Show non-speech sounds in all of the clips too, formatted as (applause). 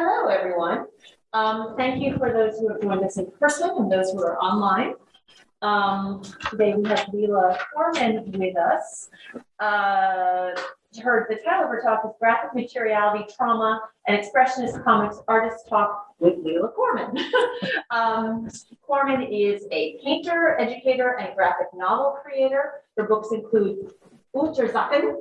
Hello, everyone. Um, thank you for those who have joined us in person and those who are online. Um, today we have Leela Corman with us. Uh, the title of her talk is Graphic Materiality, Trauma, and Expressionist Comics Artist Talk with Leela Corman. (laughs) um, Corman is a painter, educator, and graphic novel creator. Her books include Unterzakhn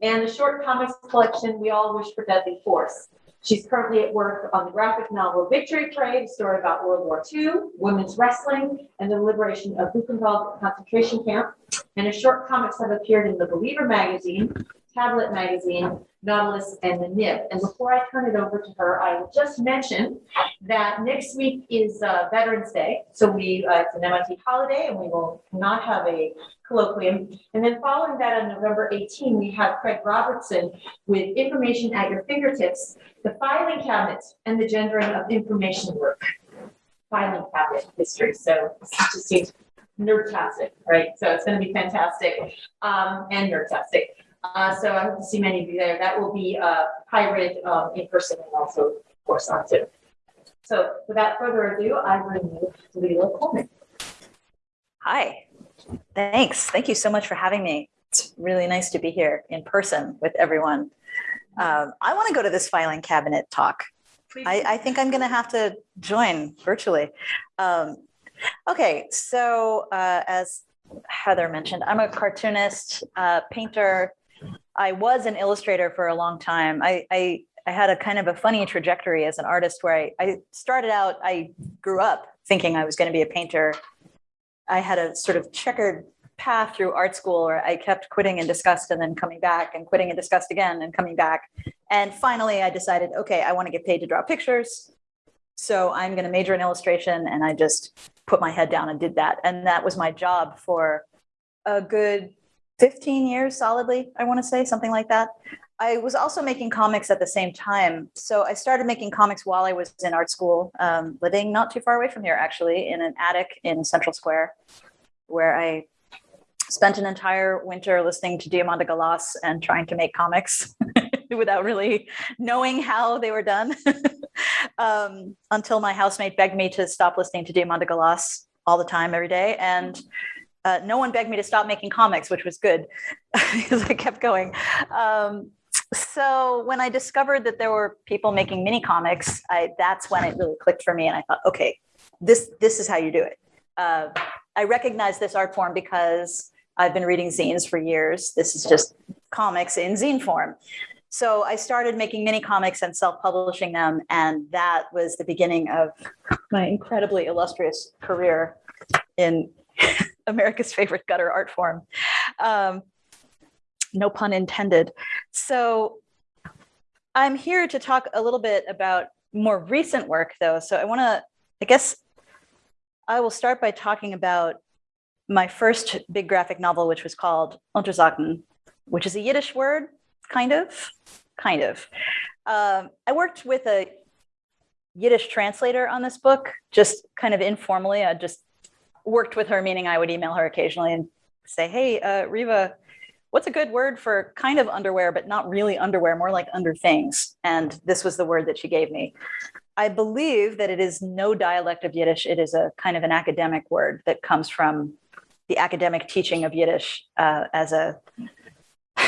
and the short comics collection We All Wish for Deadly Force. She's currently at work on the graphic novel Victory Parade, a story about World War II, women's wrestling, and the liberation of Buchenwald concentration camp. And her short comics have appeared in The Believer magazine, Tablet magazine, Nautilus, and the Nib. And before I turn it over to her, I will just mention that next week is uh, Veterans Day. So we, uh, it's an MIT holiday and we will not have a colloquium. And then following that on November 18, we have Craig Robertson with Information at Your Fingertips, the filing cabinet and the gendering of information work. Filing cabinet history. So just seems nerdtastic, right? So it's going to be fantastic um, and nerdtastic. Uh, so I hope to see many of you there. That will be uh, hybrid um, in person and also, of course, on Zoom. So without further ado, I bring you Leela Corman. Hi, thanks. Thank you so much for having me. It's really nice to be here in person with everyone. Um, I want to go to this filing cabinet talk. I, I think I'm going to have to join virtually. Um, okay, so uh, as Heather mentioned, I'm a cartoonist, uh, painter, I was an illustrator for a long time. I, I, I had a kind of a funny trajectory as an artist where I, I started out, I grew up thinking I was going to be a painter. I had a sort of checkered path through art school where I kept quitting in disgust and then coming back and quitting in disgust again and coming back. And finally I decided, okay, I want to get paid to draw pictures. So I'm going to major in illustration. And I just put my head down and did that. And that was my job for a good 15 years solidly, I want to say, something like that. I was also making comics at the same time. So I started making comics while I was in art school, um, living not too far away from here, actually, in an attic in Central Square, where I spent an entire winter listening to Diamanda Galas and trying to make comics (laughs) without really knowing how they were done (laughs) um, until my housemate begged me to stop listening to Diamanda Galas all the time, every day. And uh, no one begged me to stop making comics, which was good (laughs) because I kept going. Um, so when I discovered that there were people making mini comics, I, that's when it really clicked for me. And I thought, okay, this, this is how you do it. Uh, I recognize this art form because I've been reading zines for years. This is just comics in zine form. So I started making mini comics and self-publishing them. And that was the beginning of my incredibly illustrious career in (laughs) America's (laughs) favorite gutter art form. Um, no pun intended. So I'm here to talk a little bit about more recent work though. So I wanna, I guess I will start by talking about my first big graphic novel, which was called Unterzakhn, which is a Yiddish word, kind of, kind of. Um, I worked with a Yiddish translator on this book, just kind of informally. I just worked with her, meaning I would email her occasionally and say, hey, uh, Riva, what's a good word for kind of underwear, but not really underwear, more like under things? And this was the word that she gave me. I believe that it is no dialect of Yiddish. It is a kind of an academic word that comes from the academic teaching of Yiddish uh, as a, (sighs)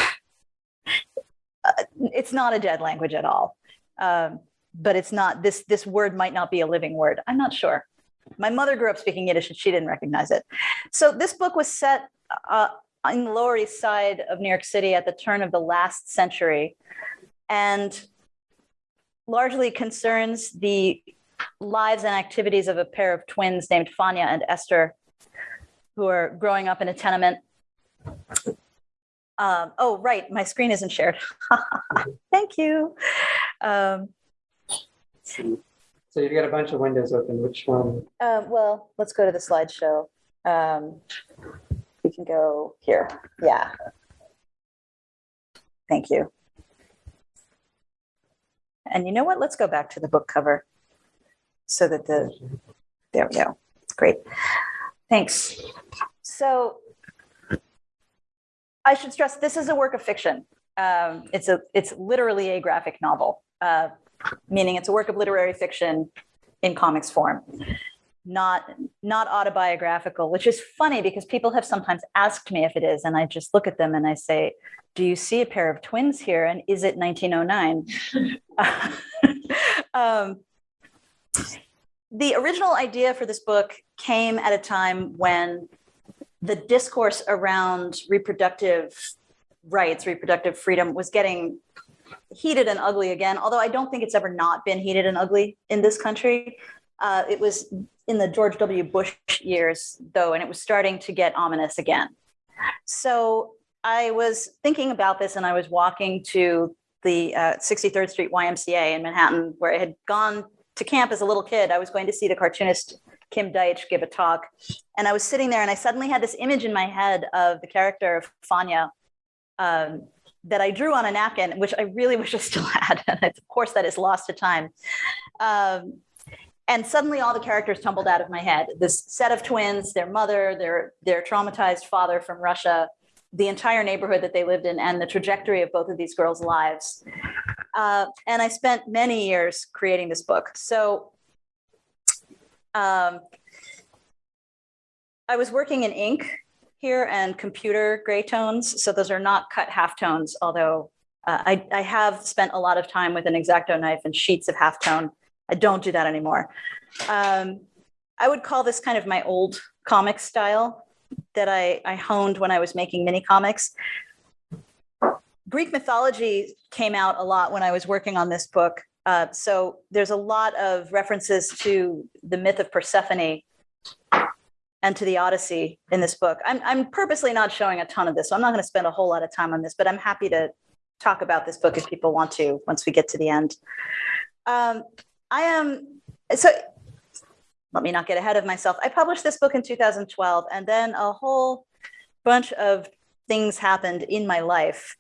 it's not a dead language at all. Um, but it's not, this, this word might not be a living word. I'm not sure. My mother grew up speaking Yiddish and she didn't recognize it. So this book was set uh, on the Lower East Side of New York City at the turn of the last century and largely concerns the lives and activities of a pair of twins named Fanya and Esther, who are growing up in a tenement. Um, oh, right, my screen isn't shared. (laughs) Thank you. Um, so you've got a bunch of windows open. Which one? Uh, well, let's go to the slideshow. Um, we can go here. Yeah. Thank you. And you know what? Let's go back to the book cover so that the, there we go. Great. Thanks. So I should stress this is a work of fiction. Um, it's a it's literally a graphic novel. Uh, meaning it's a work of literary fiction in comics form, not not autobiographical. Which is funny because people have sometimes asked me if it is, and I just look at them and I say, "Do you see a pair of twins here? And is it 1909?" (laughs) um, the original idea for this book came at a time when the discourse around reproductive rights, reproductive freedom was getting heated and ugly again, although I don't think it's ever not been heated and ugly in this country. Uh, it was in the George W. Bush years, though, and it was starting to get ominous again. So I was thinking about this and I was walking to the uh, 63rd Street YMCA in Manhattan, where I had gone to camp as a little kid. I was going to see the cartoonist Kim Deitch give a talk. And I was sitting there and I suddenly had this image in my head of the character of Fanya um, that I drew on a napkin, which I really (laughs) wish I still had. (laughs) And of course, that is lost to time. Um, and suddenly all the characters tumbled out of my head. This set of twins, their mother, their, their traumatized father from Russia, the entire neighborhood that they lived in, and the trajectory of both of these girls' lives. Uh, and I spent many years creating this book. So um, I was working in ink here and computer gray tones. So those are not cut halftones, although uh, I, I have spent a lot of time with an X-Acto knife and sheets of halftone. I don't do that anymore. Um, I would call this kind of my old comic style that I, I honed when I was making mini comics. Greek mythology came out a lot when I was working on this book. Uh, so there's a lot of references to the myth of Persephone and to the Odyssey in this book. I'm, I'm purposely not showing a ton of this, so I'm not going to spend a whole lot of time on this, but I'm happy to talk about this book if people want to once we get to the end. Um, I am, so let me not get ahead of myself. I published this book in 2012, and then a whole bunch of things happened in my life.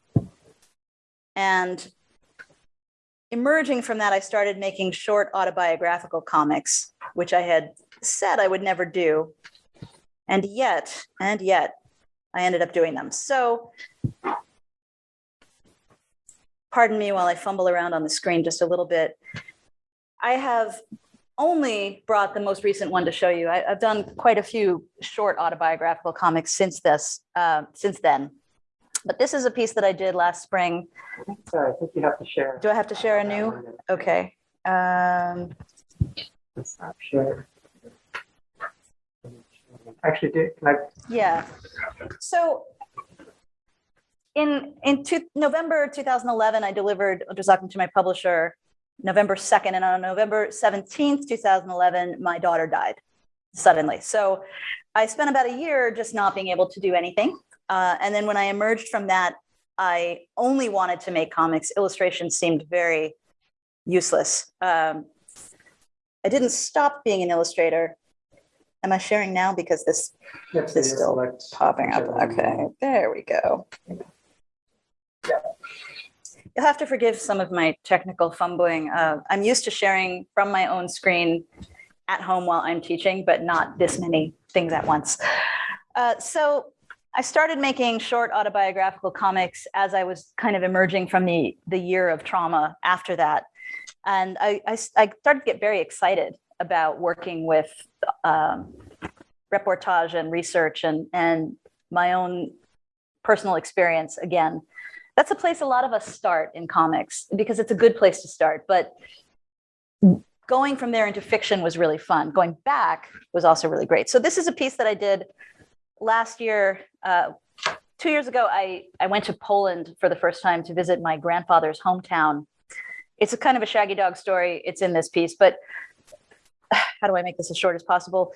And emerging from that, I started making short autobiographical comics, which I had said I would never do. And yet, and yet, I ended up doing them. So, pardon me while I fumble around on the screen just a little bit. I have only brought the most recent one to show you. I, have done quite a few short autobiographical comics since this, uh, since then. But this is a piece that I did last spring. Sorry, I think you have to share. Do I have to share a new? Okay. Um, Let's share. Actually, can I, yeah. So in in two, November 2011, I delivered Unterzakhn to my publisher November 2nd, and on November 17th, 2011, my daughter died suddenly. So I spent about a year just not being able to do anything. Uh, and then when I emerged from that, I only wanted to make comics. Illustration seemed very useless. Um, I didn't stop being an illustrator. Am I sharing now? Because this yep, so is still select popping up. whichever one you Okay, there we go. You'll have to forgive some of my technical fumbling. Uh, I'm used to sharing from my own screen at home while I'm teaching, but not this many things at once. Uh, so I started making short autobiographical comics as I was kind of emerging from the, the year of trauma after that. And I, I, I started to get very excited about working with um, reportage and research and, and my own personal experience again. That's a place a lot of us start in comics because it's a good place to start. But going from there into fiction was really fun. Going back was also really great. So this is a piece that I did last year. Uh, two years ago, I, I went to Poland for the first time to visit my grandfather's hometown. It's a kind of a shaggy dog story. It's in this piece, but how do I make this as short as possible?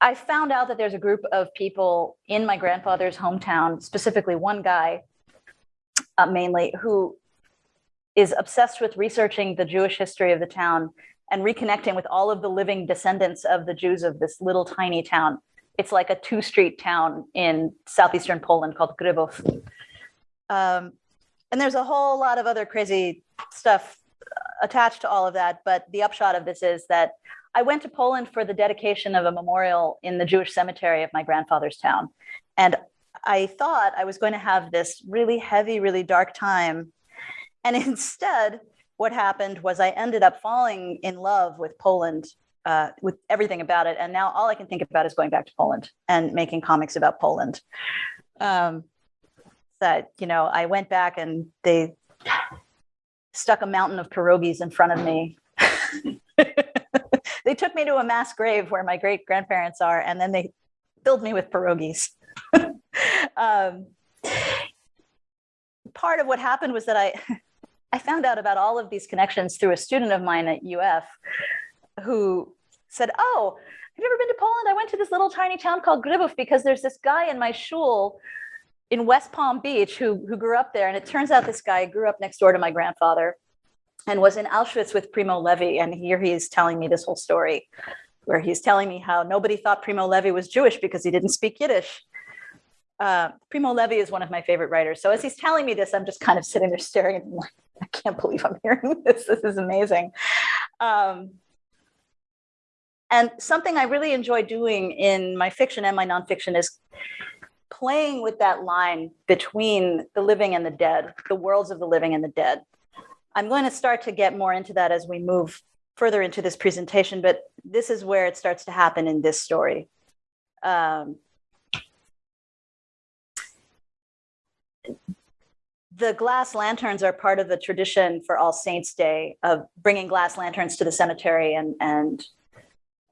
I found out that there's a group of people in my grandfather's hometown, specifically one guy uh, mainly, who is obsessed with researching the Jewish history of the town and reconnecting with all of the living descendants of the Jews of this little tiny town. It's like a two street town in southeastern Poland called Grybów. Um, and there's a whole lot of other crazy stuff attached to all of that. But the upshot of this is that I went to Poland for the dedication of a memorial in the Jewish cemetery of my grandfather's town. And I thought I was going to have this really heavy, really dark time. And (laughs) instead, what happened was I ended up falling in love with Poland, uh, with everything about it. And now all I can think about is going back to Poland and making comics about Poland. Um, that, you know, I went back and they stuck a mountain of pierogies in front of me. (laughs) they took me to a mass grave where my great grandparents are, and then they filled me with pierogies. (laughs) um, part of what happened was that I, (laughs) I found out about all of these connections through a student of mine at UF who said, Oh, have you ever been to Poland? I went to this little tiny town called Grybów because there's this guy in my shul in West Palm Beach who, who grew up there. And it turns out this guy grew up next door to my grandfather and was in Auschwitz with Primo Levi. And here he is telling me this whole story where he's telling me how nobody thought Primo Levi was Jewish because he didn't speak Yiddish. Uh, Primo Levi is one of my favorite writers. So as he's telling me this, I'm just kind of sitting there staring at him like, I can't believe I'm hearing (laughs) this. This is amazing. Um, and something I really enjoy doing in my fiction and my nonfiction is playing with that line between the living and the dead, the worlds of the living and the dead. I'm going to start to get more into that as we move further into this presentation, but this is where it starts to happen in this story. Um, the glass lanterns are part of the tradition for All Saints Day of bringing glass lanterns to the cemetery and, and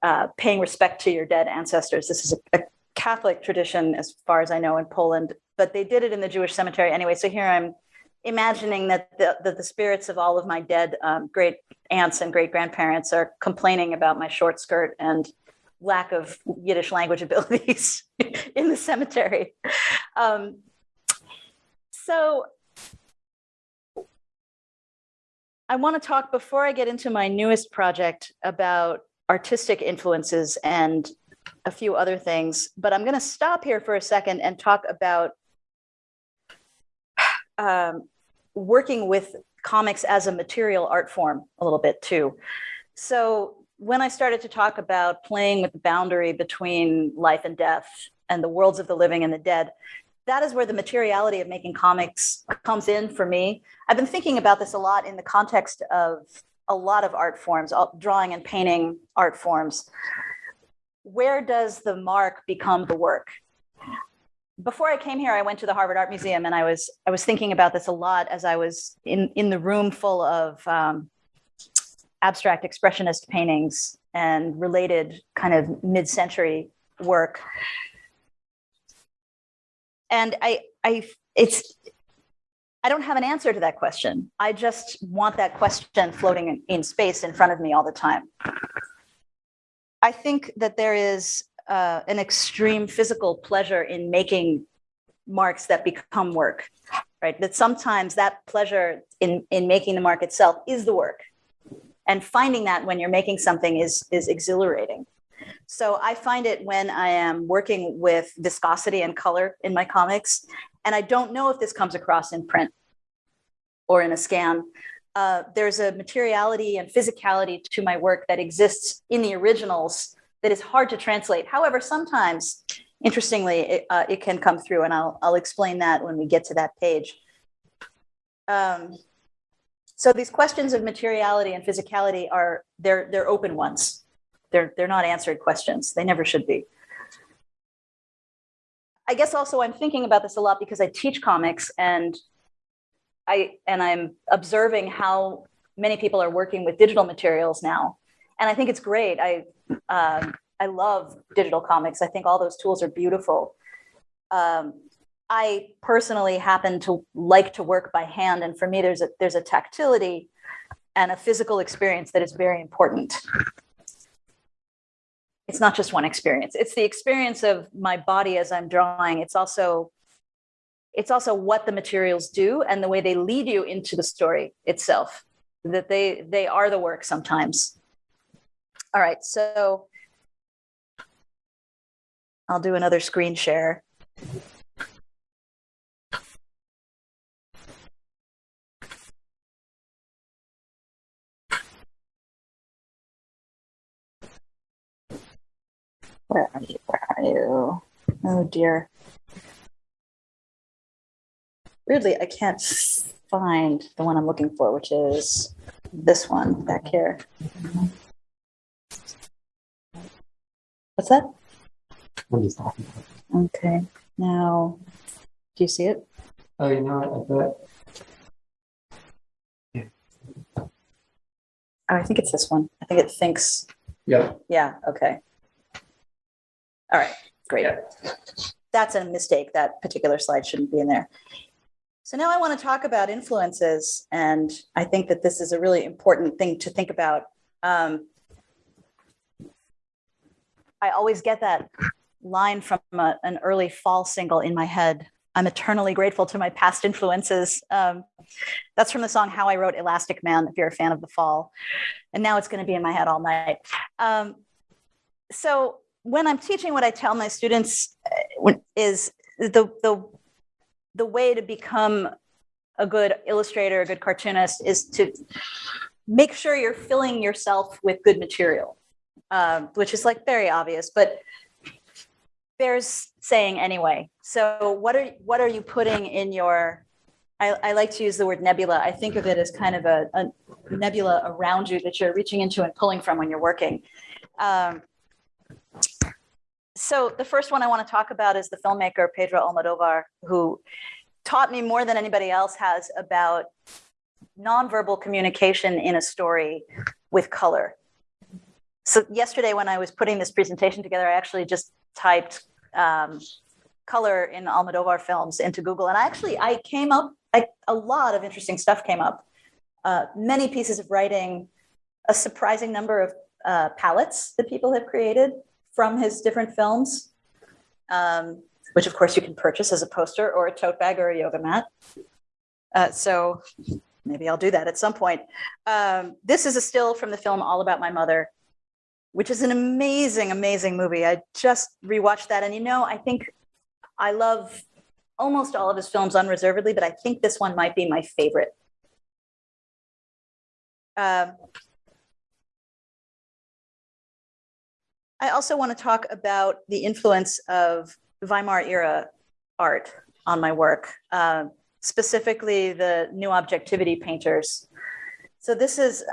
uh, paying respect to your dead ancestors. This is a, a, Catholic tradition, as far as I know, in Poland, but they did it in the Jewish cemetery anyway. So here I'm imagining that the, that the spirits of all of my dead um, great aunts and great grandparents are complaining about my short skirt and lack of Yiddish language (laughs) abilities (laughs) in the cemetery. Um, so I want to talk before I get into my newest project about artistic influences and a few other things, but I'm going to stop here for a second and talk about um, working with comics as a material art form a little bit too. So when I started to talk about playing with the boundary between life and death and the worlds of the living and the dead, that is where the materiality of making comics comes in for me. I've been thinking about this a lot in the context of a lot of art forms, drawing and painting art forms. Where does the mark become the work? Before I came here, I went to the Harvard Art Museum, and I was I was thinking about this a lot as I was in in the room full of um, abstract expressionist paintings and related kind of mid-century work and I, I, it's, I don't have an answer to that question. I just want that question floating in, in space in front of me all the time. I think that there is uh, an extreme physical pleasure in making marks that become work, right? That sometimes that pleasure in, in making the mark itself is the work. And finding that when you're making something is, is exhilarating. So I find it when I am working with viscosity and color in my comics, and I don't know if this comes across in print or in a scan. Uh, there's a materiality and physicality to my work that exists in the originals that is hard to translate. However, sometimes, interestingly, it, uh, it can come through, and I'll, I'll explain that when we get to that page. Um, so these questions of materiality and physicality are they're they're open ones they're, they're not answered questions. They never should be. I guess also I'm thinking about this a lot because I teach comics and I and I'm observing how many people are working with digital materials now, and I think it's great. I um, I love digital comics. I think all those tools are beautiful. Um, I personally happen to like to work by hand, and for me, there's a there's a tactility and a physical experience that is very important it's not just one experience it's the experience of my body as i'm drawing it's also it's also what the materials do and the way they lead you into the story itself that they they are the work sometimes all right so i'll do another screen share Where are you? Where are you? Oh dear. Weirdly, I can't find the one I'm looking for, which is this one back here. What's that? I'm just talking about. Okay, now, do you see it? Oh, you know what? I bet. Oh, I think it's this one. I think it thinks, Yeah. yeah, okay. All right, great. Yeah. That's a mistake. That particular slide shouldn't be in there. So now I want to talk about influences, and I think that this is a really important thing to think about. Um, I always get that line from a, an early fall single in my head. I'm eternally grateful to my past influences. Um, that's from the song How I Wrote Elastic Man, if you're a fan of the fall. And now it's going to be in my head all night. Um, so when I'm teaching, what I tell my students is the, the, the way to become a good illustrator, a good cartoonist is to make sure you're filling yourself with good material, um, which is like very obvious, but bears saying anyway. So what are what are you putting in your I, I like to use the word nebula. I think of it as kind of a, a nebula around you that you're reaching into and pulling from when you're working. Um, so the first one I want to talk about is the filmmaker Pedro Almodovar, who taught me more than anybody else has about nonverbal communication in a story with color. So yesterday when I was putting this presentation together, I actually just typed um, color in Almodovar films into Google, and I actually I came up I, a lot of interesting stuff came up. Uh, many pieces of writing, a surprising number of uh, palettes that people have created from his different films, um, which of course you can purchase as a poster or a tote bag or a yoga mat. Uh, so maybe I'll do that at some point. Um, this is a still from the film All About My Mother, which is an amazing, amazing movie. I just rewatched that, and you know, I think I love almost all of his films unreservedly, but I think this one might be my favorite. Um, I also want to talk about the influence of Weimar era art on my work, um, specifically the new objectivity painters. So this is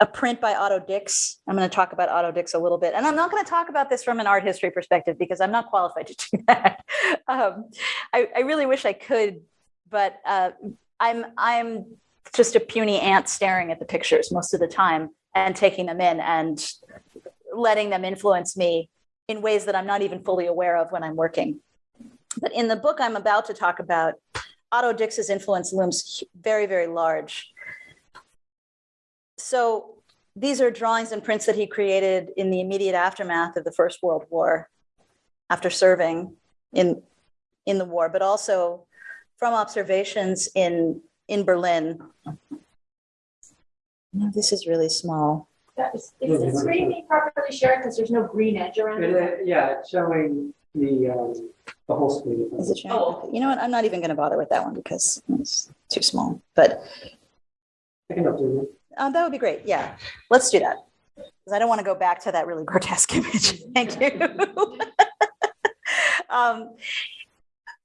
a print by Otto Dix. I'm going to talk about Otto Dix a little bit. And I'm not going to talk about this from an art history perspective because I'm not qualified to do (laughs) that. um, I, I, really wish I could, but uh, I'm, I'm just a puny ant staring at the pictures most of the time and taking them in and letting them influence me in ways that I'm not even fully aware of when I'm working. But in the book I'm about to talk about, Otto Dix's influence looms very, very large so these are drawings and prints that he created in the immediate aftermath of the First World War, after serving in in the war, but also from observations in in Berlin. This is really small. That is, is the screen being properly shared because there's no green edge around It, it? yeah, it's showing the, um, the whole screen. Is it showing? Oh. You know what? I'm not even going to bother with that one because it's too small. But I can update it. Uh, that would be great. Yeah, let's do that because I don't want to go back to that really grotesque (laughs) image. Thank you. (laughs) um,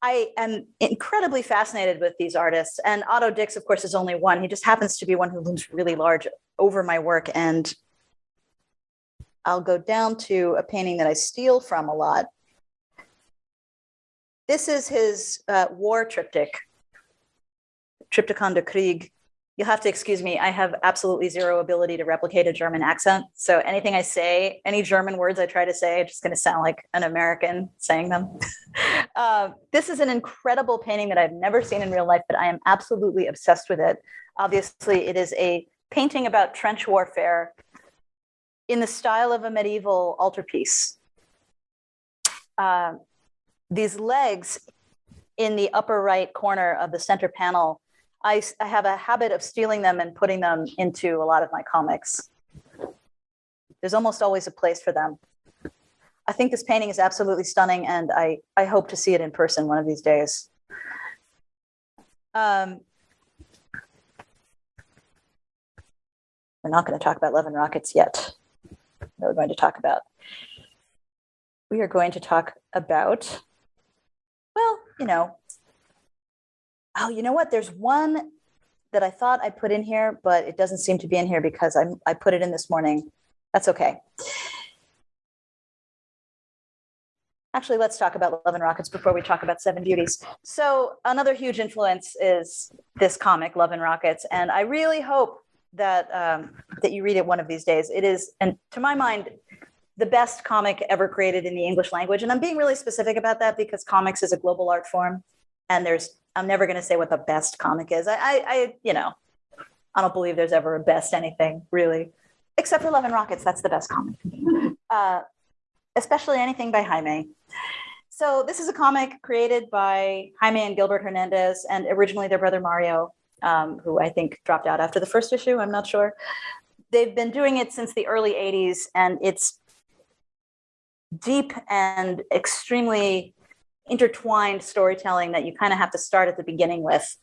I am incredibly fascinated with these artists, and Otto Dix, of course, is only one. He just happens to be one who looms really large over my work, and I'll go down to a painting that I steal from a lot. This is his uh, war triptych, Triptychon de Krieg. You'll have to excuse me. I have absolutely zero ability to replicate a German accent. So anything I say, any German words I try to say, are just going to sound like an American saying them. (laughs) uh, this is an incredible painting that I've never seen in real life, but I am absolutely obsessed with it. Obviously, it is a painting about trench warfare in the style of a medieval altarpiece. Uh, these legs in the upper right corner of the center panel I, I have a habit of stealing them and putting them into a lot of my comics. There's almost always a place for them. I think this painting is absolutely stunning, and I, I hope to see it in person one of these days. Um, we're not going to talk about Love and Rockets yet. We're going to talk about. We are going to talk about, well, you know, oh, you know what? There's one that I thought I put in here, but it doesn't seem to be in here because I, I put it in this morning. That's okay. Actually, let's talk about Love and Rockets before we talk about Seven Beauties. So another huge influence is this comic, Love and Rockets, and I really hope that um, that you read it one of these days. It is, and to my mind, the best comic ever created in the English language. And I'm being really specific about that because comics is a global art form, and there's I'm never going to say what the best comic is. I, I, I, you know, I don't believe there's ever a best anything really, except for Love and Rockets. That's the best comic, uh, especially anything by Jaime. So this is a comic created by Jaime and Gilbert Hernandez, and originally their brother Mario, um, who I think dropped out after the first issue. I'm not sure. They've been doing it since the early '80s, and it's deep and extremely intertwined storytelling that you kind of have to start at the beginning with.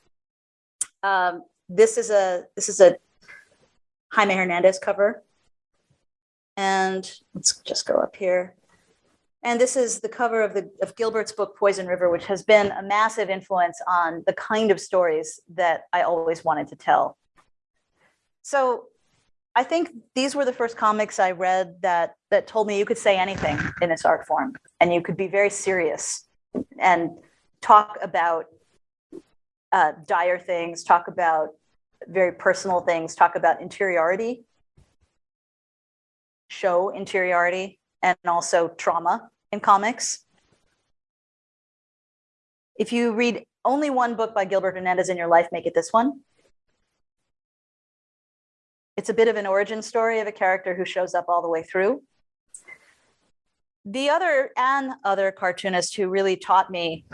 Um, this is a this is a Jaime Hernandez cover, and let's just go up here. And this is the cover of the of Gilbert's book Poison River, which has been a massive influence on the kind of stories that I always wanted to tell. So I think these were the first comics I read that that told me you could say anything in this art form and you could be very serious and talk about uh, dire things, talk about very personal things, talk about interiority, show interiority, and also trauma in comics. If you read only one book by Gilbert Hernandez in your life, make it this one. It's a bit of an origin story of a character who shows up all the way through. The other and other cartoonist who really taught me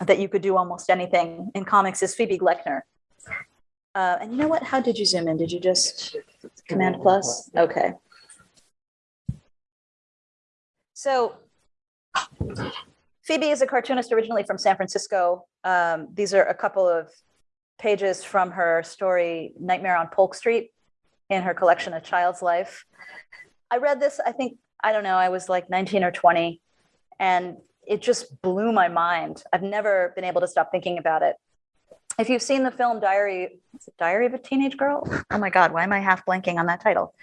that you could do almost anything in comics is Phoebe Gloeckner. Uh, and you know what? How did you zoom in? Did you just command plus? Okay. So Phoebe is a cartoonist originally from San Francisco. Um, these are a couple of pages from her story, Nightmare on Polk Street, in her collection, A Child's Life. I read this, I think, I don't know, I was like 19 or 20, and it just blew my mind. I've never been able to stop thinking about it. If you've seen the film Diary, Diary of a Teenage Girl? Oh my God, why am I half blanking on that title?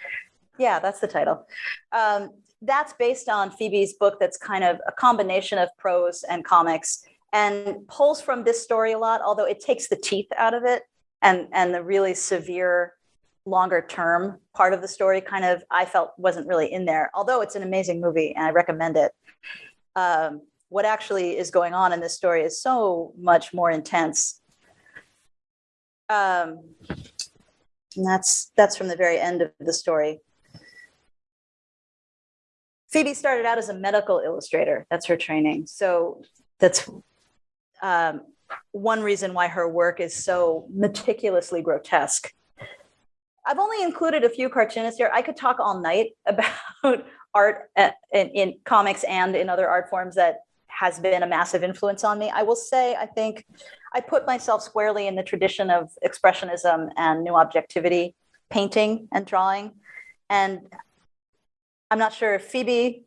Yeah, that's the title. Um, that's based on Phoebe's book that's kind of a combination of prose and comics and pulls from this story a lot, although it takes the teeth out of it and, and the really severe longer term part of the story kind of I felt wasn't really in there, although it's an amazing movie and I recommend it. Um, what actually is going on in this story is so much more intense. Um, and that's that's from the very end of the story. Phoebe started out as a medical illustrator. That's her training. So that's um, one reason why her work is so meticulously grotesque. I've only included a few cartoonists here. I could talk all night (laughs) about art in, in comics and in other art forms that has been a massive influence on me. I will say, I think I put myself squarely in the tradition of expressionism and new objectivity, painting and drawing. And I'm not sure if Phoebe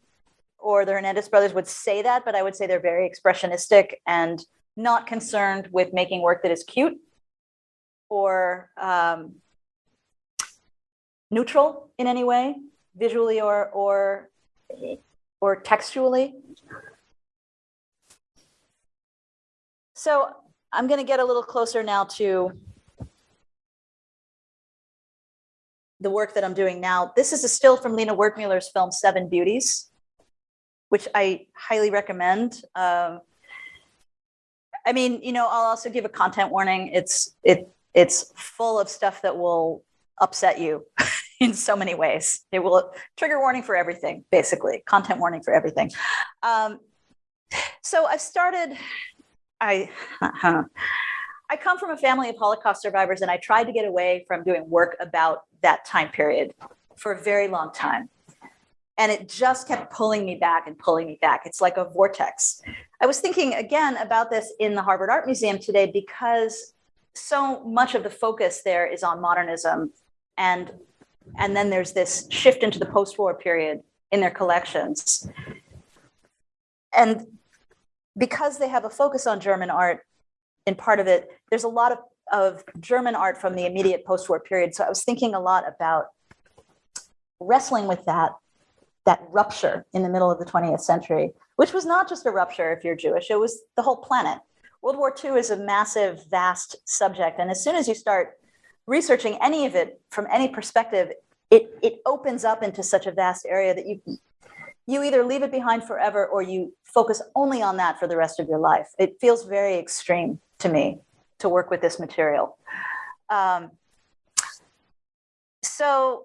or the Hernandez brothers would say that, but I would say they're very expressionistic and not concerned with making work that is cute or um, neutral in any way, visually or or or textually. So I'm going to get a little closer now to the work that I'm doing now. This is a still from Lina Wertmüller's film Seven Beauties, which I highly recommend. Um, I mean, you know, I'll also give a content warning. It's it it's full of stuff that will upset you (laughs) in so many ways. It will trigger warning for everything, basically, content warning for everything. Um, so I've started. I. Uh, I come from a family of Holocaust survivors, and I tried to get away from doing work about that time period for a very long time. And it just kept pulling me back and pulling me back. It's like a vortex. I was thinking again about this in the Harvard Art Museum today because so much of the focus there is on modernism and and then there's this shift into the post-war period in their collections. And because they have a focus on German art, in part of it, there's a lot of of German art from the immediate post-war period. So I was thinking a lot about wrestling with that that rupture in the middle of the 20th century, which was not just a rupture if you're Jewish, it was the whole planet. World War II is a massive, vast subject. And as soon as you start researching any of it from any perspective, it, it opens up into such a vast area that you you either leave it behind forever or you focus only on that for the rest of your life. It feels very extreme to me to work with this material. Um, so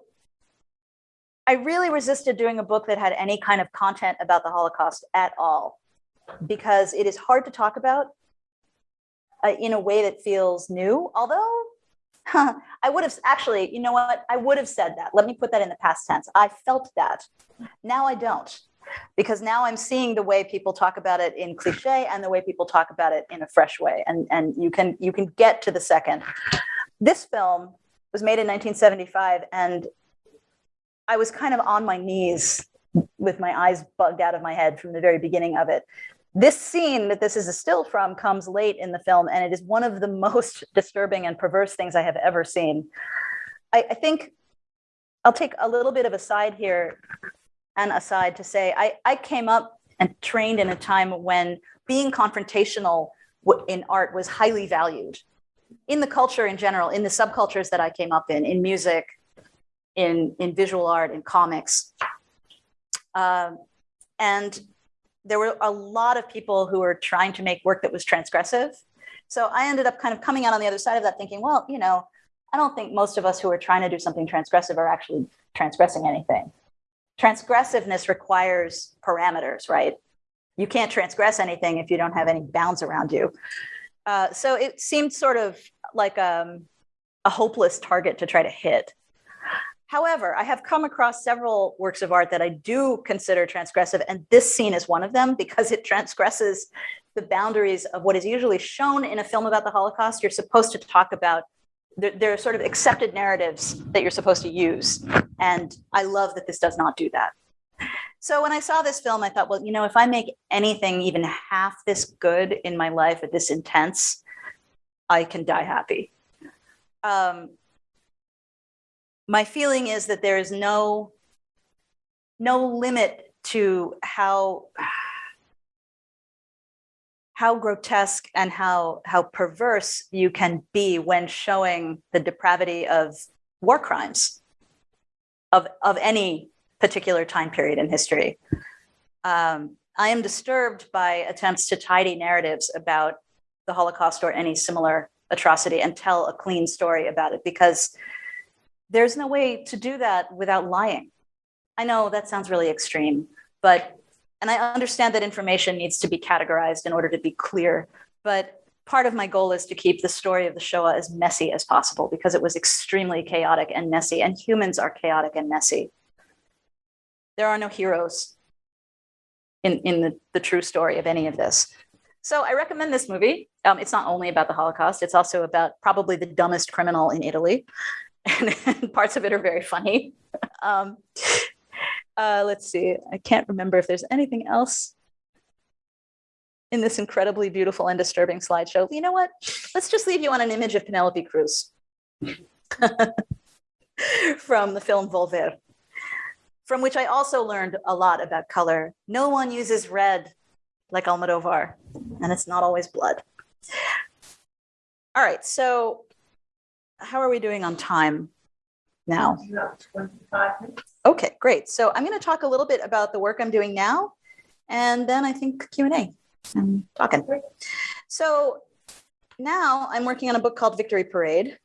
I really resisted doing a book that had any kind of content about the Holocaust at all, because it is hard to talk about uh, in a way that feels new. Although I would have actually, you know what? I would have said that. Let me put that in the past tense. I felt that. Now I don't, because now I'm seeing the way people talk about it in cliche and the way people talk about it in a fresh way. And and you can you can get to the second. This film was made in 1975, and I was kind of on my knees with my eyes bugged out of my head from the very beginning of it. This scene that this is a still from comes late in the film, and it is one of the (laughs) most disturbing and perverse things I have ever seen. I, I think I'll take a little bit of a side here and aside to say I, I came up and trained in a time when being confrontational in art was highly valued in the culture in general, in the subcultures that I came up in, in music, in, in visual art, in comics. Um, and there were a lot of people who were trying to make work that was transgressive. So I ended up kind of coming out on the other side of that thinking, well, you know, I don't think most of us who are trying to do something transgressive are actually transgressing anything. Transgressiveness requires parameters, right? You can't transgress anything if you don't have any bounds around you. Uh, so it seemed sort of like um, a hopeless target to try to hit. However, I have come across several works of art that I do consider transgressive, and this scene is one of them because it transgresses the boundaries of what is usually shown in a film about the Holocaust. You're supposed to talk about, there, are sort of accepted narratives that you're supposed to use. And I love that this does not do that. So when I saw this film, I thought, well, you know, if I make anything even half this good in my life at this intense, I can die happy. Um, my feeling is that there is no no limit to how how grotesque and how how perverse you can be when showing the depravity of war crimes of of any particular time period in history. Um, I am disturbed by attempts to tidy narratives about the Holocaust or any similar atrocity and tell a clean story about it because there's no way to do that without lying. I know that sounds really extreme, but, and I understand that information needs to be categorized in order to be clear, but part of my goal is to keep the story of the Shoah as messy as possible because it was extremely chaotic and messy, and humans are chaotic and messy. There are no heroes in, in the, the true story of any of this. So I recommend this movie. Um, it's not only about the Holocaust, it's also about probably the dumbest criminal in Italy (laughs) and, parts of it are very funny. (laughs) Um, uh, let's see. I can't remember if there's anything else in this incredibly beautiful and disturbing slideshow. You know what? Let's just leave you on an image of Penelope Cruz (laughs) from the film Volver, from which I also learned a lot about color. No one uses red like Almodovar, and it's not always blood. All right, so how are we doing on time now? Okay, great. So I'm going to talk a little bit about the work I'm doing now, and then I think Q&A. I'm talking. So now I'm working on a book called Victory Parade,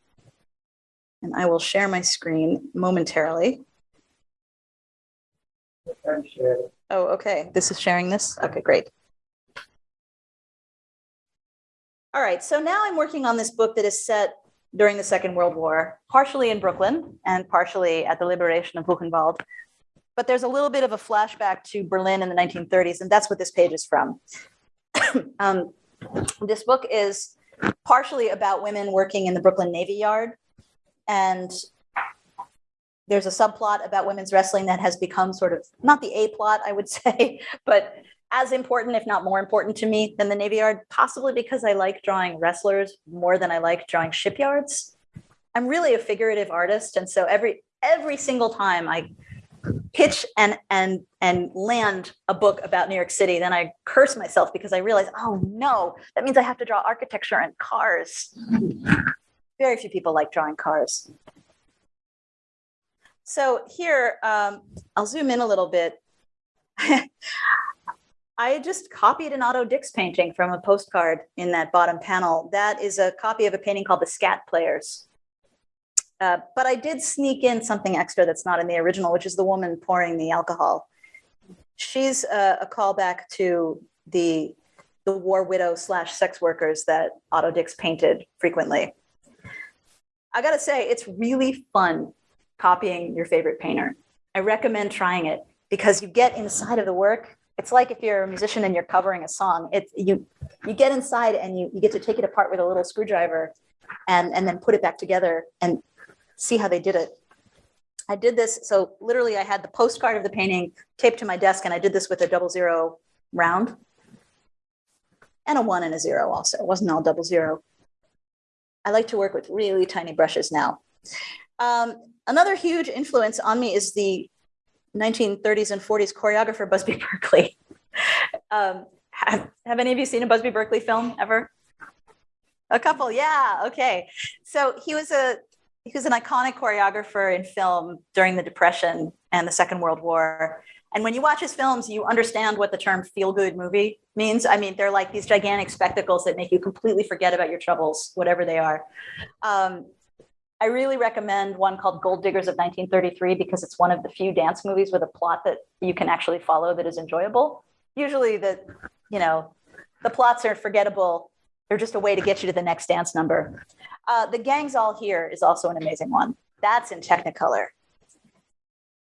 and I will share my screen momentarily. Oh, okay. This is sharing this? Okay, great. All right, so now I'm working on this book that is set during the Second World War, partially in Brooklyn and partially at the liberation of Buchenwald. But there's a little bit of a flashback to Berlin in the 1930s, and that's what this page is from. (coughs) um, this book is partially about women working in the Brooklyn Navy Yard. And there's a subplot about women's wrestling that has become sort of not the A plot, I would (laughs) say, but as important, if not more important to me than the Navy Yard, possibly because I like drawing wrestlers more than I like drawing shipyards. I'm really a figurative artist. And so every every single time I pitch and and and land a book about New York City, then I curse myself because I realize, oh no, that means I have to draw architecture and cars. Very few people like drawing cars. So here, um, I'll zoom in a little bit. (laughs) I just copied an Otto Dix painting from a postcard in that bottom panel. That is a copy of a painting called The Skat Players. Uh, but I did sneak in something extra that's not in the original, which is the woman pouring the alcohol. She's a, a callback to the the war widow slash sex workers that Otto Dix painted frequently. I gotta say, it's really fun copying your favorite painter. I recommend trying it because you get inside of the work. It's like if you're a musician and you're covering a song. It's you you get inside and you, you get to take it apart with a little screwdriver and, and then put it back together and see how they did it. I did this, so literally I had the postcard of the painting taped to my desk and I did this with a double zero round and a one and a zero also. It wasn't all double zero. I like to work with really tiny brushes now. Um, another huge influence on me is the 1930s and 40s choreographer Busby (laughs) Berkeley. um, have, have any of you seen a Busby Berkeley film ever? A couple, yeah, okay. So he was a he was an iconic choreographer in film during the Depression and the Second World War. And when you watch his films, you understand what the term feel good movie means. I mean, they're like these gigantic spectacles that make you completely forget about your troubles, whatever they are. Um, I really recommend one called Gold Diggers of 1933 because it's one of the few dance movies with a plot that you can actually follow that is enjoyable. Usually, the you know the plots are forgettable. They're just a way to get you to the next dance number. Uh, the Gangs All Here is also an amazing one. That's in Technicolor.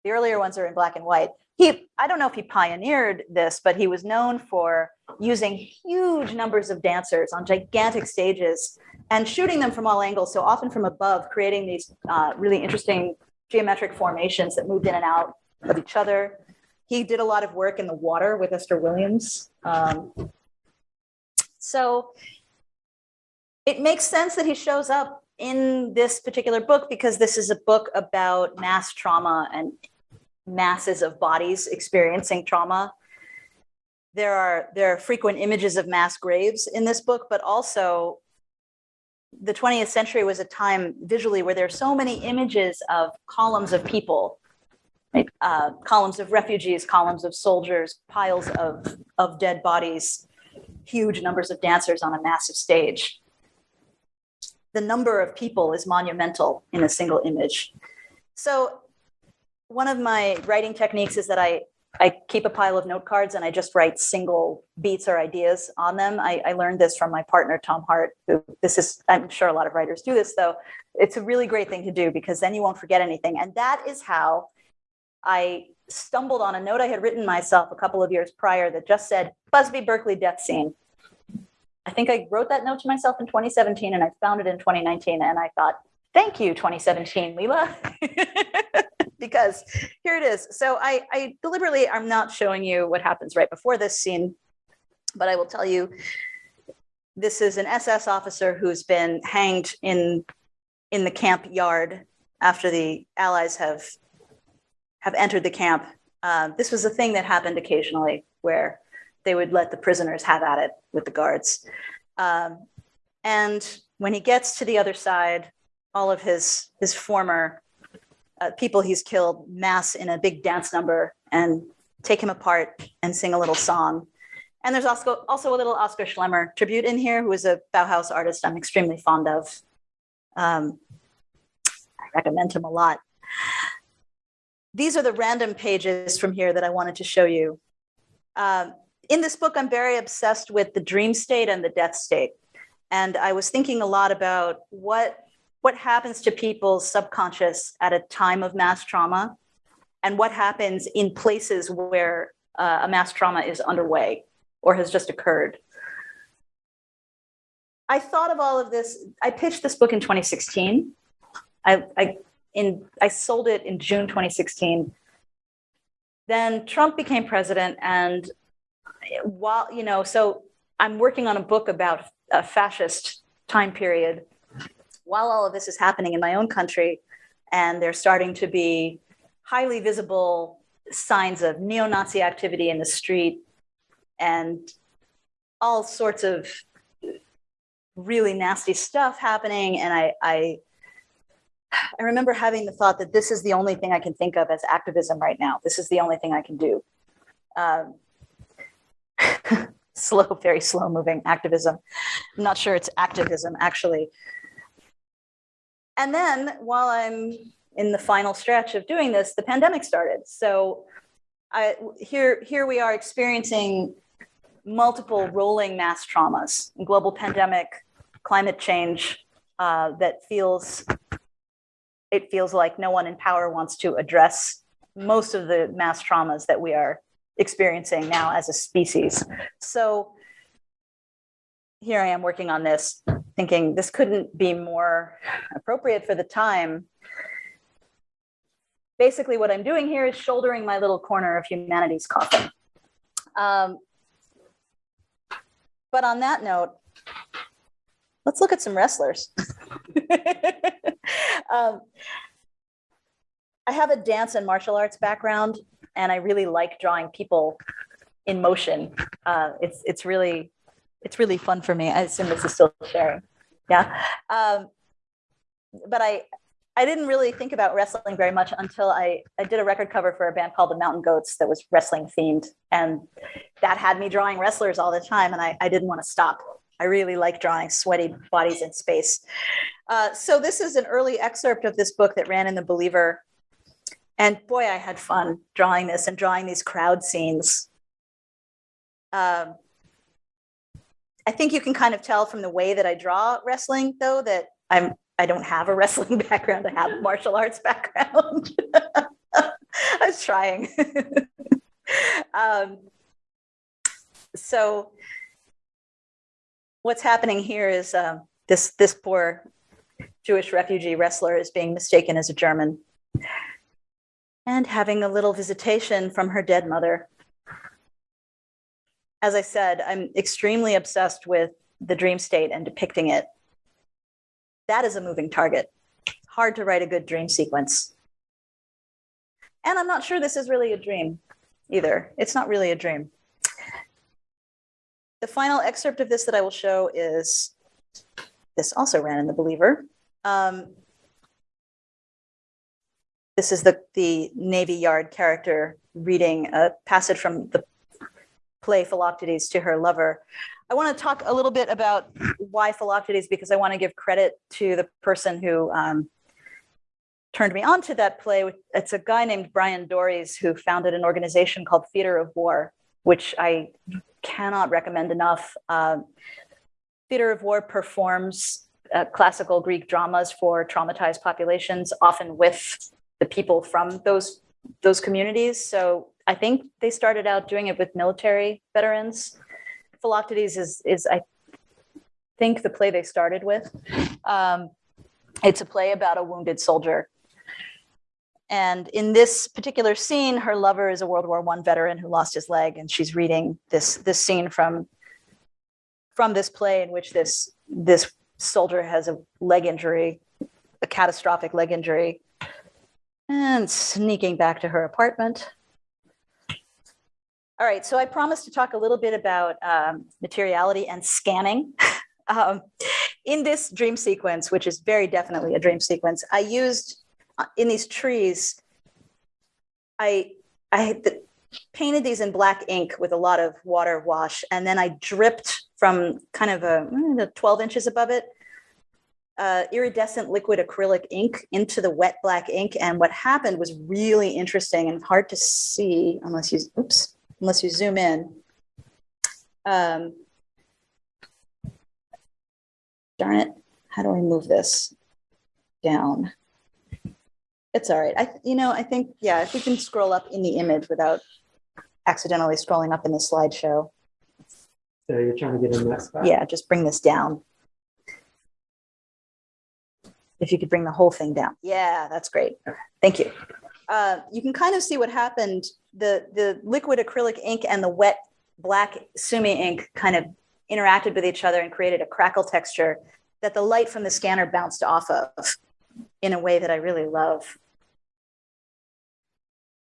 The earlier ones are in black and white. He, I don't know if he pioneered this, but he was known for using huge numbers of dancers on gigantic stages and shooting them from all angles, so often from above, creating these uh, really interesting geometric formations that moved in and out of each other. He did a lot of work in the water with Esther Williams. Um, so it makes sense that he shows up in this particular book because this is a book about mass trauma and masses of bodies experiencing trauma. There are there are frequent images of mass graves in this book, but also the 20th century was a time visually where there are so many images of columns of people, right? uh, columns of refugees, columns of soldiers, piles of, of dead bodies, huge numbers of dancers on a massive stage the number of people is monumental in a single image. So one of my writing techniques is that I, I keep a pile of note cards and I just write single beats or ideas on them. I, I learned this from my partner, Tom Hart, who this is, I'm sure a lot of writers do this though. It's a really great thing to do because then you won't forget anything. And that is how I stumbled on a note I had written myself a couple of years prior that just said Busby Berkeley death scene. I think I wrote that note to myself in 2017 and I found it in 2019. And I thought, thank you, 2017, Leela. (laughs) because here it is. So I, I deliberately, I'm not showing you what happens right before this scene, but I will tell you this is an SS officer who's been hanged in in the camp yard after the Allies have have entered the camp. Uh, this was a thing that happened occasionally where they would let the prisoners have at it with the guards. Um, and when he gets to the other side, all of his his former uh, people he's killed mass in a big dance number and take him apart and sing a little song. And there's also also a little Oscar Schlemmer tribute in here, who is a Bauhaus artist I'm extremely fond of. Um, I recommend him a lot. These are the random pages from here that I wanted to show you. Um, in this book, I'm very obsessed with the dream state and the death state. And I was thinking a lot about what, what happens to people's subconscious at a time of mass trauma and what happens in places where uh, a mass trauma is underway or has just occurred. I thought of all of this. I pitched this book in 2016. I, I, in, I sold it in June 2016. Then Trump became president, and while, you know, so I'm working on a book about a fascist time period while all of this is happening in my own country. And there's starting to be highly visible signs of neo Nazi activity in the street and all sorts of really nasty stuff happening. And I, I, I remember having the thought that this is the only thing I can think of as activism right now. This is the only thing I can do. Um, (laughs) slow, very slow moving activism. I'm not sure it's activism actually. And then while I'm in the final stretch of doing this, the pandemic started. So I, here, here we are experiencing multiple rolling mass traumas, global pandemic, climate change uh, that feels, it feels like no one in power wants to address most of the mass traumas that we are experiencing now as a species. So here I am working on this, thinking this couldn't be more appropriate for the time. Basically, what I'm doing here is shouldering my little corner of humanity's coffin. Um, but on that note, let's look at some wrestlers. (laughs) um, I have a dance and martial arts background, and I really like drawing people in motion. Uh, it's it's really it's really fun for me. I assume this is still sharing. Yeah. Um, but I I didn't really think about wrestling very much until I, I did a record cover for a band called the Mountain Goats that was wrestling themed. And that had me drawing wrestlers all the time. And I, I didn't want to stop. I really like drawing sweaty bodies in space. Uh, so this is an early excerpt of this book that ran in The Believer. And boy, I had fun drawing this and drawing these crowd scenes. Um, I think you can kind of tell from the way that I draw wrestling, though, that I'm I don't have a (laughs) wrestling background. I have a martial arts background. (laughs) I was trying. (laughs) um, so what's happening here is um, this this poor Jewish refugee wrestler is being mistaken as a German and having a little visitation from her dead mother. As I said, I'm extremely obsessed with the dream state and depicting it that is a moving target. Hard to write a good dream sequence. And I'm not sure this is really a dream either. It's not really a dream. The final excerpt of this that I will show is, this also ran in The Believer. Um, this is the, the Navy Yard character reading a passage from the play Philoctetes to her lover. I want to talk a little bit about why Philoctetes because I want to give credit to the person who um, turned me on to that play. It's a guy named Bryan Doerries who founded an organization called Theater of War, which I cannot recommend enough. Uh, Theater of War performs uh, classical Greek dramas for traumatized populations, often with the people from those those communities. So I think they started out doing it with military veterans. Philoctetes is, is I think, the play they started with. Um, it's a play about a wounded soldier. And in this particular scene, her lover is a World War One veteran who lost his leg, and she's reading this this scene from from this play in which this this soldier has a leg injury, a catastrophic leg injury, and sneaking back to her apartment. All right, so I promised to talk a little bit about um, materiality and scanning. (laughs) um, in this dream sequence, which is very definitely a dream sequence, I used uh, in these trees, I, I painted these in black ink with a lot of water wash, and then I dripped from kind of a mm, 12 inches above it, uh, iridescent liquid acrylic ink into the wet black ink. And what happened was really interesting and hard to see unless you, oops, unless you zoom in. Um, darn it, how do I move this down? It's all right. I, you know, I think, yeah, if we can scroll up in the image without accidentally scrolling up in the slideshow. So you're trying to get in that spot? Yeah, just bring this down. If you could bring the whole thing down. Yeah, that's great. Thank you. Uh, you can kind of see what happened. The, the liquid acrylic ink and the wet black Sumi ink kind of interacted with each other and created a crackle texture that the light from the scanner bounced off of in a way that I really love.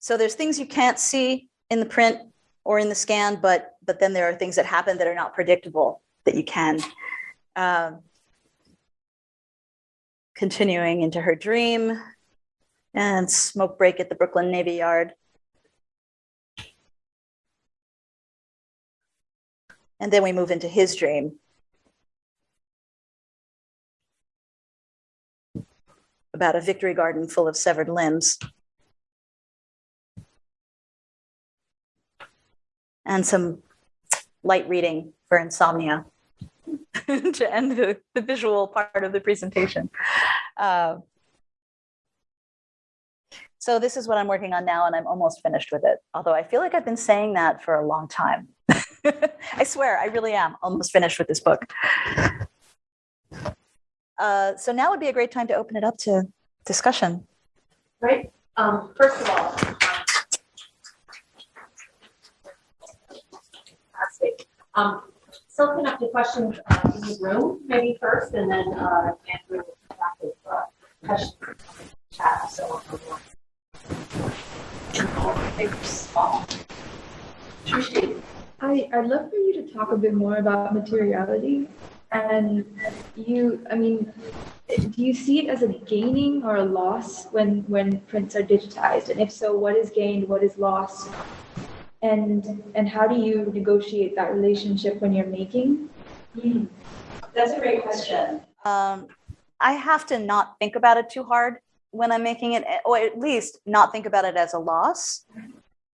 So there's things you can't see in the print or in the scan, but but then there are things that happen that are not predictable that you can. Um, continuing into her dream and smoke break at the Brooklyn Navy Yard. And then we move into his dream. About a victory garden full of severed limbs. And some light reading for insomnia (laughs) to end the, the visual part of the presentation. Uh, so this is what I'm working on now, and I'm almost finished with it. Although I feel like I've been saying that for a long time. (laughs) I swear, I really am almost finished with this book. Uh, so now would be a great time to open it up to discussion. Right, um, first of all. Fantastic. Um, so open up to questions uh, in the room, maybe first, and then, uh, Andrew will come back with, uh, questions. the Chat, so. Thanks, it. I, I'd love for you to talk a bit more about materiality. And you, I mean, do you see it as a gaining or a loss when, when prints are digitized? And if so, what is gained, what is lost? And, and how do you negotiate that relationship when you're making? That's a great question. Um, I have to not think about it too hard when I'm making it, or at least not think about it as a loss.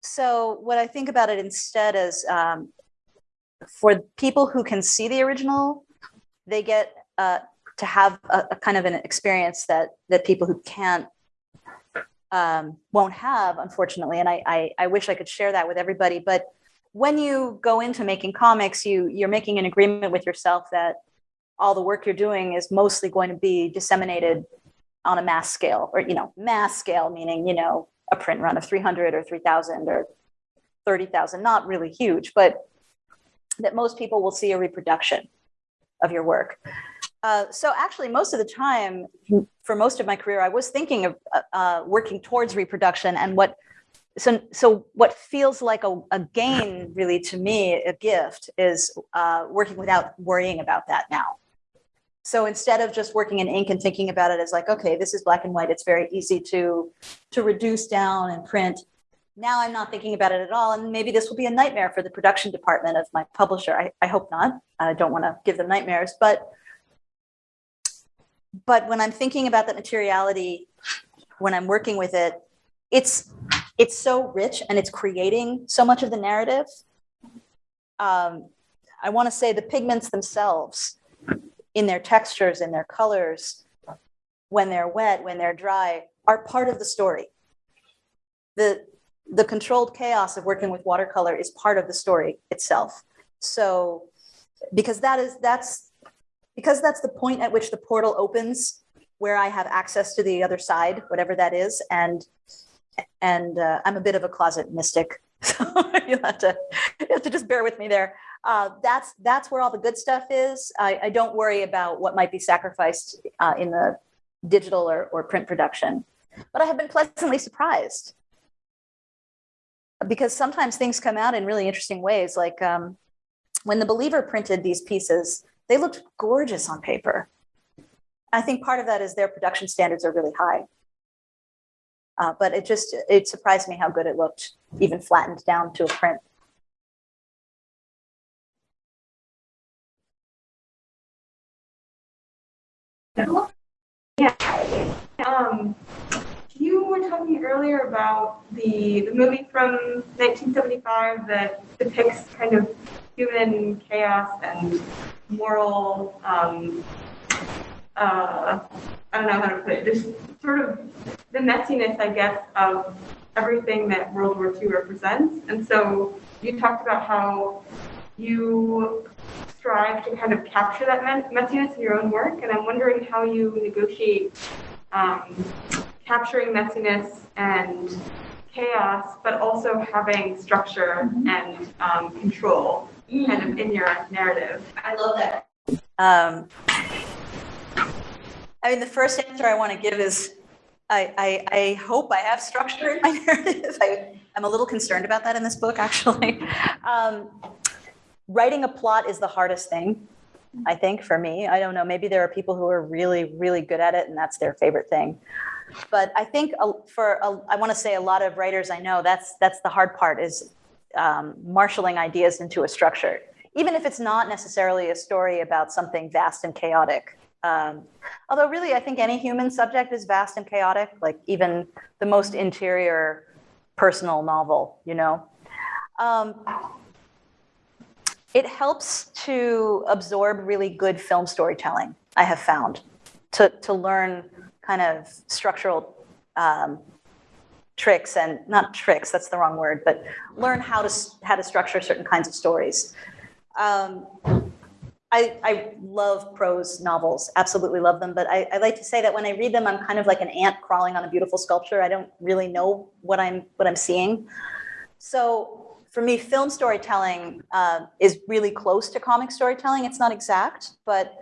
So, what I think about it instead is um, for people who can see the original, they get uh, to have a, a kind of an experience that that people who can't um, won't have, unfortunately. And I, I I wish I could share that with everybody, but when you go into making comics, you you're making an agreement with yourself that all the work you're doing is mostly going to be disseminated on a mass scale, or you know, mass scale meaning you know a print run of 300 or 3,000 or 30,000, not really huge, but that most people will see a reproduction of your work. Uh, so actually, most of the time, for most of my career, I was thinking of uh, uh, working towards reproduction, and what so so what feels like a, a gain, really to me, a gift, is uh, working without worrying about that now. So instead of just working in ink and thinking about it as like, okay, this is black and white, it's very easy to to reduce down and print. Now I'm not thinking about it at all, and maybe this will be a nightmare for the production department of my publisher. I, I hope not. I don't want to give them nightmares, but but when I'm thinking about that materiality, when I'm working with it, it's it's so rich and it's creating so much of the narrative. Um, I want to say the pigments themselves, in their textures, in their colors, when they're wet, when they're dry, are part of the story. The the controlled chaos of working with watercolor is part of the story itself. So because that is that's because that's the point at which the portal opens where I have access to the other side, whatever that is. And and uh, I'm a bit of a closet mystic, (laughs) so you have to you have to just bear with me there. Uh, that's that's where all the good stuff is. I, I don't worry about what might be sacrificed uh, in the digital or, or print production, but I have been pleasantly surprised because sometimes things come out in really interesting ways. Like um, when the Believer printed these pieces, they looked gorgeous on paper. I think part of that is their production standards are really high. Uh, but it just, it surprised me how good it looked, even flattened down to a print. Yeah. Um, you were talking earlier about the, the movie from 1975 that depicts kind of human chaos and moral, um, uh, I don't know how to put it, just sort of the messiness, I guess, of everything that World War II represents. And so you talked about how you strive to kind of capture that messiness in your own work, and I'm wondering how you negotiate um, capturing messiness and chaos, but also having structure and um, control kind of in your narrative. I love that. Um, I mean, the first answer I want to give is I, I, I hope I have structure in my (laughs) narrative. I, I'm a little concerned about that in this book, actually. (laughs) Um, writing a plot is the hardest thing, I think, for me. I don't know. Maybe there are people who are really, really good at it, and that's their favorite thing. But I think uh, for a, I want to say a lot of writers I know, that's that's the hard part is um, marshaling ideas into a structure, even if it's not necessarily a story about something vast and chaotic. Um, although, really, I think any human subject is vast and chaotic, like even the most interior personal novel, you know. Um, it helps to absorb really good film storytelling, I have found, to, to learn kind of structural um, tricks and not tricks, that's the wrong word, but learn how to, how to structure certain kinds of stories. Um, I, I love prose novels, absolutely love them, but I, I like to say that when I read them, I'm kind of like an ant crawling on a beautiful sculpture. I don't really know what I'm what I'm seeing. So for me, film storytelling uh, is really close to comic storytelling. It's not exact, but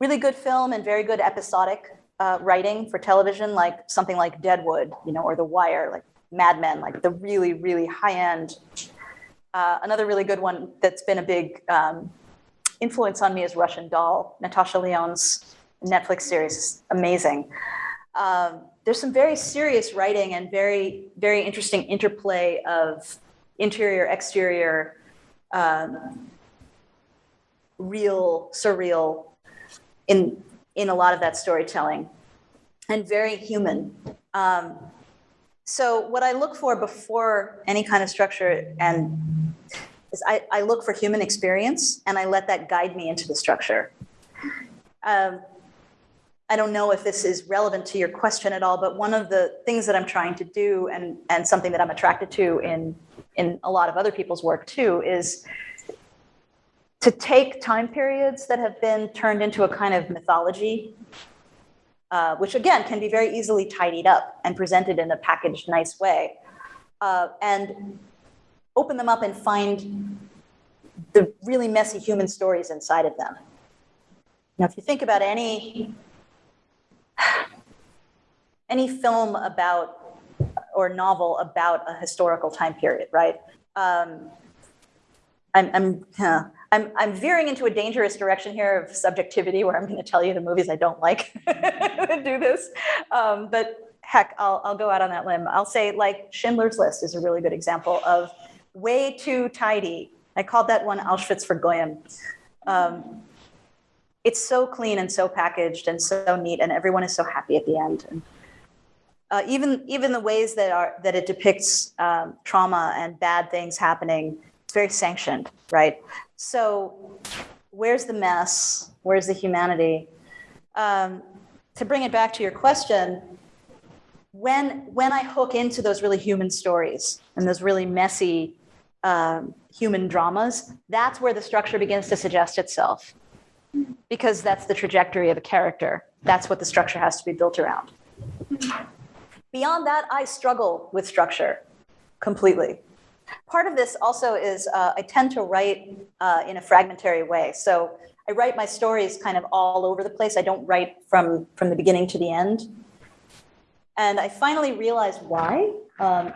really good film and very good episodic uh, writing for television, like something like Deadwood, you know, or The Wire, like Mad Men, like the really, really high end. Uh, another really good one that's been a big um, influence on me is Russian Doll, Natasha Lyonne's Netflix series, is amazing. Um, there's some very serious writing and very, very interesting interplay of interior, exterior, um, real, surreal in in a lot of that storytelling, and very human. Um, so what I look for before any kind of structure and is I, I look for human experience and I let that guide me into the structure. Um, I don't know if this is relevant to your question at all, but one of the things that I'm trying to do and, and something that I'm attracted to in, in a lot of other people's work too is to take time periods that have been turned into a kind of mythology, uh, which again can be very easily tidied up and presented in a packaged, nice way, uh, and open them up and find the really messy human stories inside of them. Now, if you think about any (sighs) any film about or novel about a historical time period, right? Um, I'm, I'm, I'm, I'm veering into a dangerous direction here of subjectivity where I'm going to tell you the movies I don't like that (laughs) do this. Um, but heck, I'll, I'll go out on that limb. I'll say like Schindler's List is a really good example of way too tidy. I called that one Auschwitz for Goyim. Um, it's so clean and so packaged and so neat, and everyone is so happy at the end. And, uh, even even the ways that are that it depicts um, trauma and bad things happening, it's very sanctioned, right? So, where's the mess? Where's the humanity? Um, to bring it back to your question, when when I hook into those really human stories and those really messy um, human dramas, that's where the structure begins to suggest itself, because that's the trajectory of a character. That's what the structure has to be built around. Beyond that, I struggle with structure completely. Part of this also is uh, I tend to write uh, in a fragmentary way. So I write my stories kind of all over the place. I don't write from from the beginning to the end. And I finally realized why. Um,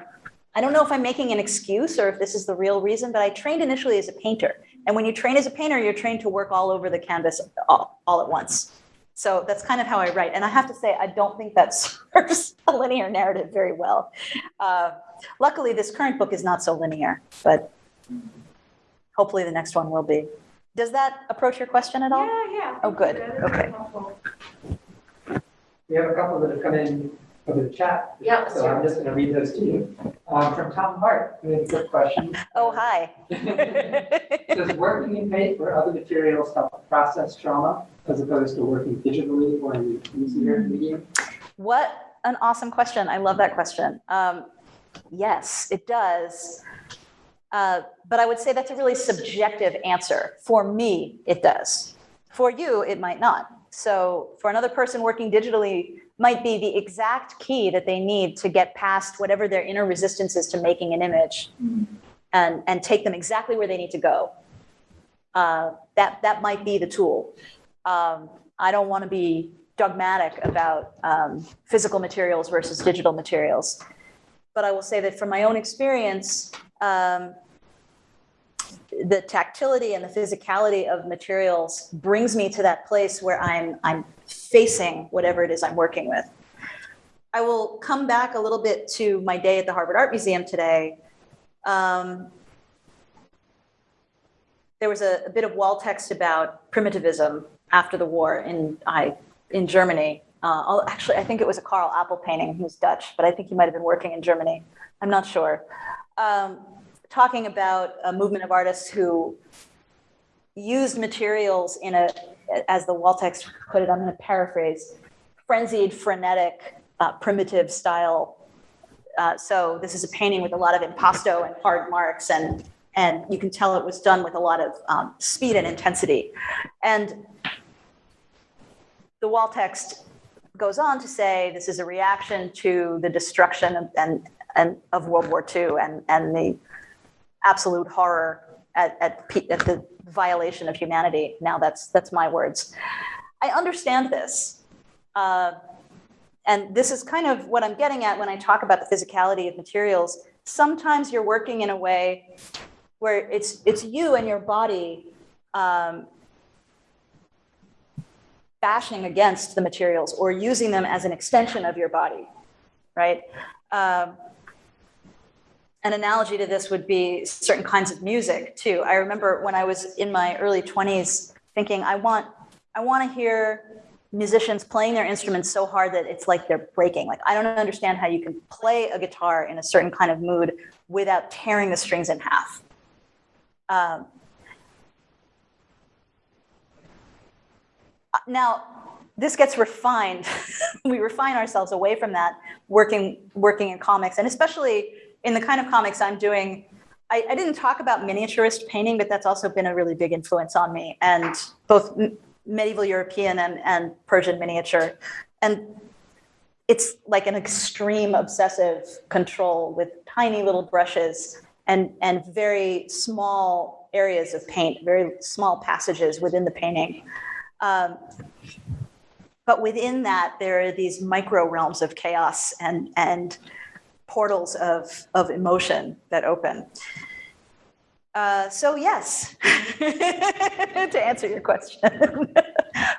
I don't know if I'm making an excuse or if this is the real reason, but I trained initially as a painter. And when you train as a painter, you're trained to work all over the canvas all, all at once. So that's kind of how I write. And I have to say, I don't think that (laughs) serves a linear narrative very well. Uh, luckily, this current book is not so linear, but hopefully the next one will be. Does that approach your question at all? Yeah, yeah. Oh, good. That's Okay. We have a couple that have come in over the chat. Yeah, So hear I'm just going to read those to you. Um, From Tom Hart, we have a quick question. Oh, hi. (laughs) Does working in paint or other materials help process trauma as opposed to working digitally or in an easier medium? What an awesome question. I love that question. Um, yes, it does. Uh, but I would say that's a really subjective answer. For me, it does. For you, it might not. So for another person working digitally might be the exact key that they need to get past whatever their inner resistance is to making an image and, and take them exactly where they need to go. Uh, that, that might be the tool. Um, I don't want to be dogmatic about um, physical materials versus digital materials. But I will say that from my own experience, um, the tactility and the physicality of materials brings me to that place where I'm, I'm facing whatever it is I'm working with. I will come back a little bit to my day at the Harvard Art Museum today. Um, there was a, a bit of wall text about primitivism after the war in, I, in Germany. Uh, actually, I think it was a Carl Appel painting. Was Dutch, but I think he might have been working in Germany. I'm not sure. Um, talking about a movement of artists who used materials in a, as the wall text put it, I'm going to paraphrase, frenzied, frenetic, uh, primitive style. Uh, so this is a painting with a lot of impasto and hard marks, and and you can tell it was done with a lot of um, speed and intensity. And the wall text goes on to say this is a reaction to the destruction of, and, and of World War II and, and the absolute horror at, at, at the violation of humanity. Now that's, that's my words. I understand this. Uh, and this is kind of what I'm getting at when I talk about the physicality of materials. Sometimes you're working in a way where it's, it's you and your body um, bashing against the materials or using them as an extension of your body, right? Um, an analogy to this would be certain kinds of music too. I remember when I was in my early 20s thinking, I want, I want to hear musicians playing their instruments so hard that it's like they're breaking. Like, I don't understand how you can play a guitar in a certain kind of mood without tearing the strings in half. Um, now, this gets refined. (laughs) we refine ourselves away from that working working in comics, and especially in the kind of comics I'm doing. I, I didn't talk about miniaturist painting, but that's also been a really big influence on me, and both medieval European and, and Persian miniature. And it's like an extreme obsessive control with tiny little brushes and, and very small areas of paint, very small passages within the painting. Um, but within that, there are these micro realms of chaos and, and portals of, of emotion that open. Uh, so yes, (laughs) to answer your question. (laughs)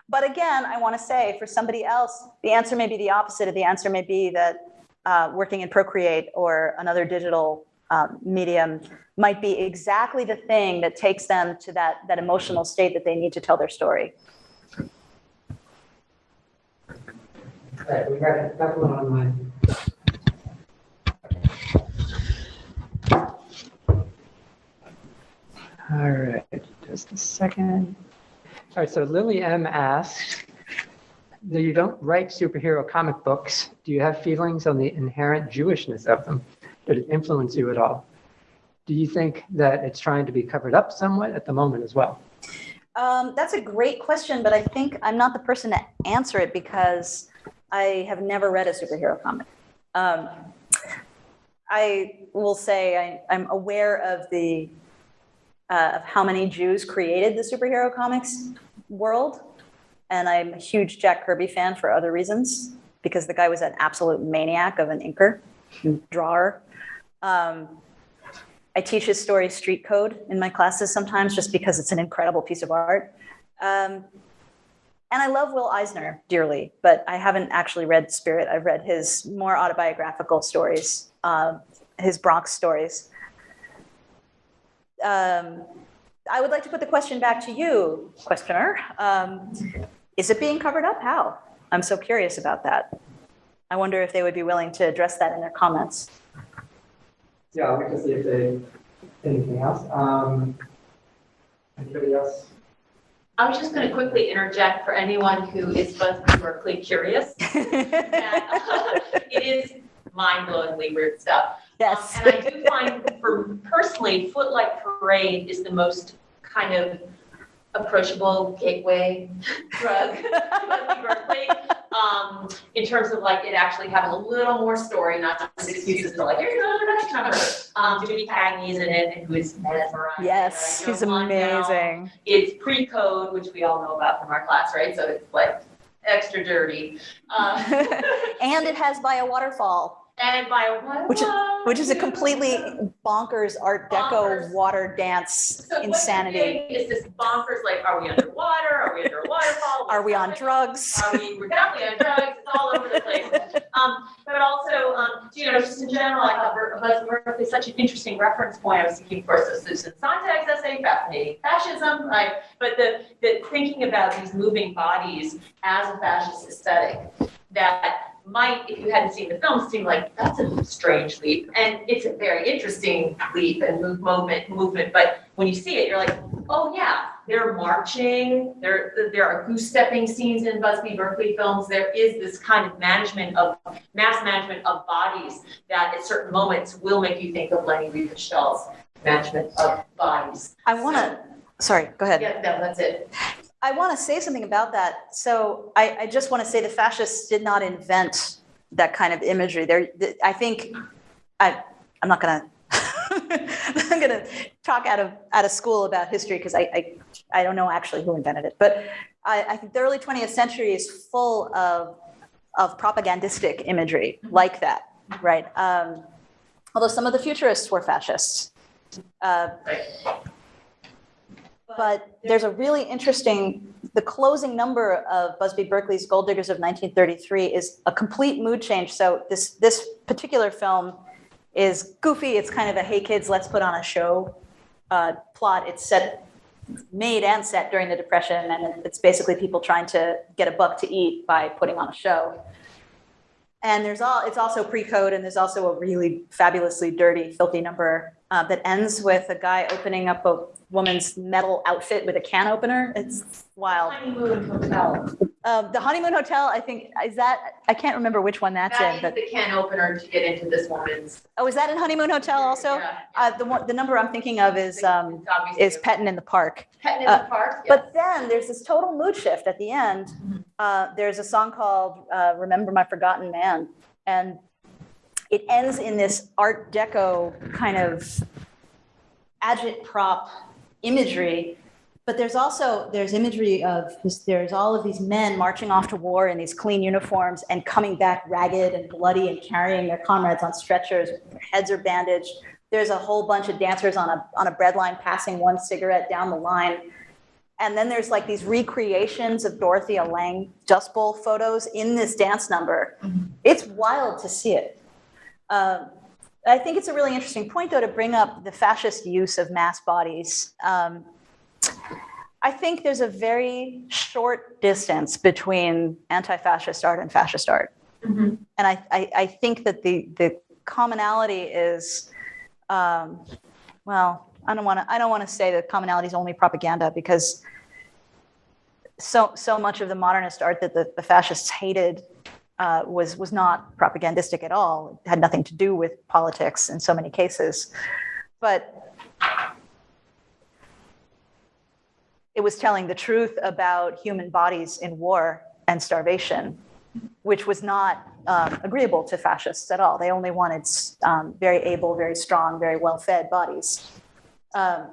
but again, I want to say for somebody else, the answer may be the opposite. Of the answer may be that uh, working in Procreate or another digital um, medium might be exactly the thing that takes them to that, that emotional state that they need to tell their story. All right, we got a couple online. All right, just a second. All right, so Lily M asks, though you don't write superhero comic books, do you have feelings on the inherent Jewishness of them? Did it influence you at all? Do you think that it's trying to be covered up somewhat at the moment as well? Um, that's a great question, but I think I'm not the person to answer it because I have never read a superhero comic. Um, I will say I, I'm aware of the uh, of how many Jews created the superhero comics world, and I'm a huge Jack Kirby fan for other reasons because the guy was an absolute maniac of an inker, drawer. Um, I teach his story Street Code in my classes sometimes just because it's an incredible piece of art. Um, and I love Will Eisner dearly, but I haven't actually read Spirit. I've read his more autobiographical stories, uh, his Bronx stories. Um, I would like to put the question back to you, questioner. Um, is it being covered up? How? I'm so curious about that. I wonder if they would be willing to address that in their comments. Yeah, I'll wait to see if they, anything else. Um, anybody else? I was just going to quickly interject for anyone who is Busby Berkeley curious. (laughs) that, uh, (laughs) It is mind-blowingly weird stuff. yes. Um, And I do find, for personally, Footlight Parade is the most kind of approachable gateway drug (laughs) to Berkeley. Um, in terms of like it actually having a little more story, not just excuses to like, here's another Dutch number. Um, Jimmy Cagney's in it and who is mesmerizing. Yes, right? You he's know, now, amazing. It's pre-code, which we all know about from our class, right? So it's like extra dirty. Um, (laughs) and it has by a waterfall, and by what? Which is- which is a completely bonkers Art Deco Bonkers. water dance So insanity. Is this bonkers, like, are we underwater? Are we under a waterfall? Are we on drugs? Are we, we're definitely on drugs, it's all over the place. Um, but also, um, you know, just in general, I thought Buzz is such an interesting reference point. I was thinking, of course, of Susan Sontag's essay, Fascinating Fascism, right? But the, the thinking about these moving bodies as a fascist aesthetic that might, if you hadn't seen the film, seem like that's a strange leap. And it's a very interesting leap and move, moment, movement. But when you see it, you're like, oh yeah, they're marching. There, there are goose stepping scenes in Busby Berkeley films. There is this kind of management of mass management of bodies that at certain moments will make you think of Leni Riefenstahl's management of bodies. I want to, sorry, go ahead. Yeah, no, that's it. I want to say something about that. So I, I just want to say the fascists did not invent that kind of imagery. There, I think, I, I'm not going (laughs) to, I'm going to talk out of out of school about history because I, I, I don't know actually who invented it. But I, I think the early 20th century is full of of propagandistic imagery like that, right? Um, although some of the futurists were fascists. Uh, but there's a really interesting the closing number of busby berkeley's gold diggers of 1933 is a complete mood change. So this this particular film is goofy it's kind of a hey kids let's put on a show uh, plot. It's set made and set during the depression and it's basically people trying to get a buck to eat by putting on a show. And there's all it's also pre-code and there's also a really fabulously dirty filthy number uh, that ends with a guy opening up a woman's metal outfit with a can opener it's wild Honeymoon Hotel. um, the honeymoon hotel i think is that i can't remember which one that's That in is but the can opener to get into this woman's. oh is that in honeymoon hotel also Yeah, uh, the one the number i'm thinking of is um, is petting in the park Petting in uh, the park, yes. But then there's this total mood shift at the end. Uh, there's a song called uh, Remember My Forgotten Man. And it ends in this Art Deco kind of agitprop imagery. But there's also there's imagery of there's all of these men marching off to war in these clean uniforms and coming back ragged and bloody and carrying their comrades on stretchers. Their heads are bandaged. There's a whole bunch of dancers on a on a bread line passing one cigarette down the line. And then there's like these recreations of Dorothea Lange Dust Bowl photos in this dance number. Mm-hmm. It's wild to see it. Um, I think it's a really interesting point, though, to bring up the fascist use of mass bodies. Um, I think there's a very short distance between anti-fascist art and fascist art, Mhm. and I, I, I think that the the commonality is, um, well, I don't want to I don't want to say that commonality is only propaganda because so so much of the modernist art that the, the fascists hated uh, was was not propagandistic at all. It had nothing to do with politics in so many cases, but it was telling the truth about human bodies in war and starvation, which was not um, agreeable to fascists at all. They only wanted um, very able, very strong, very well-fed bodies. Um,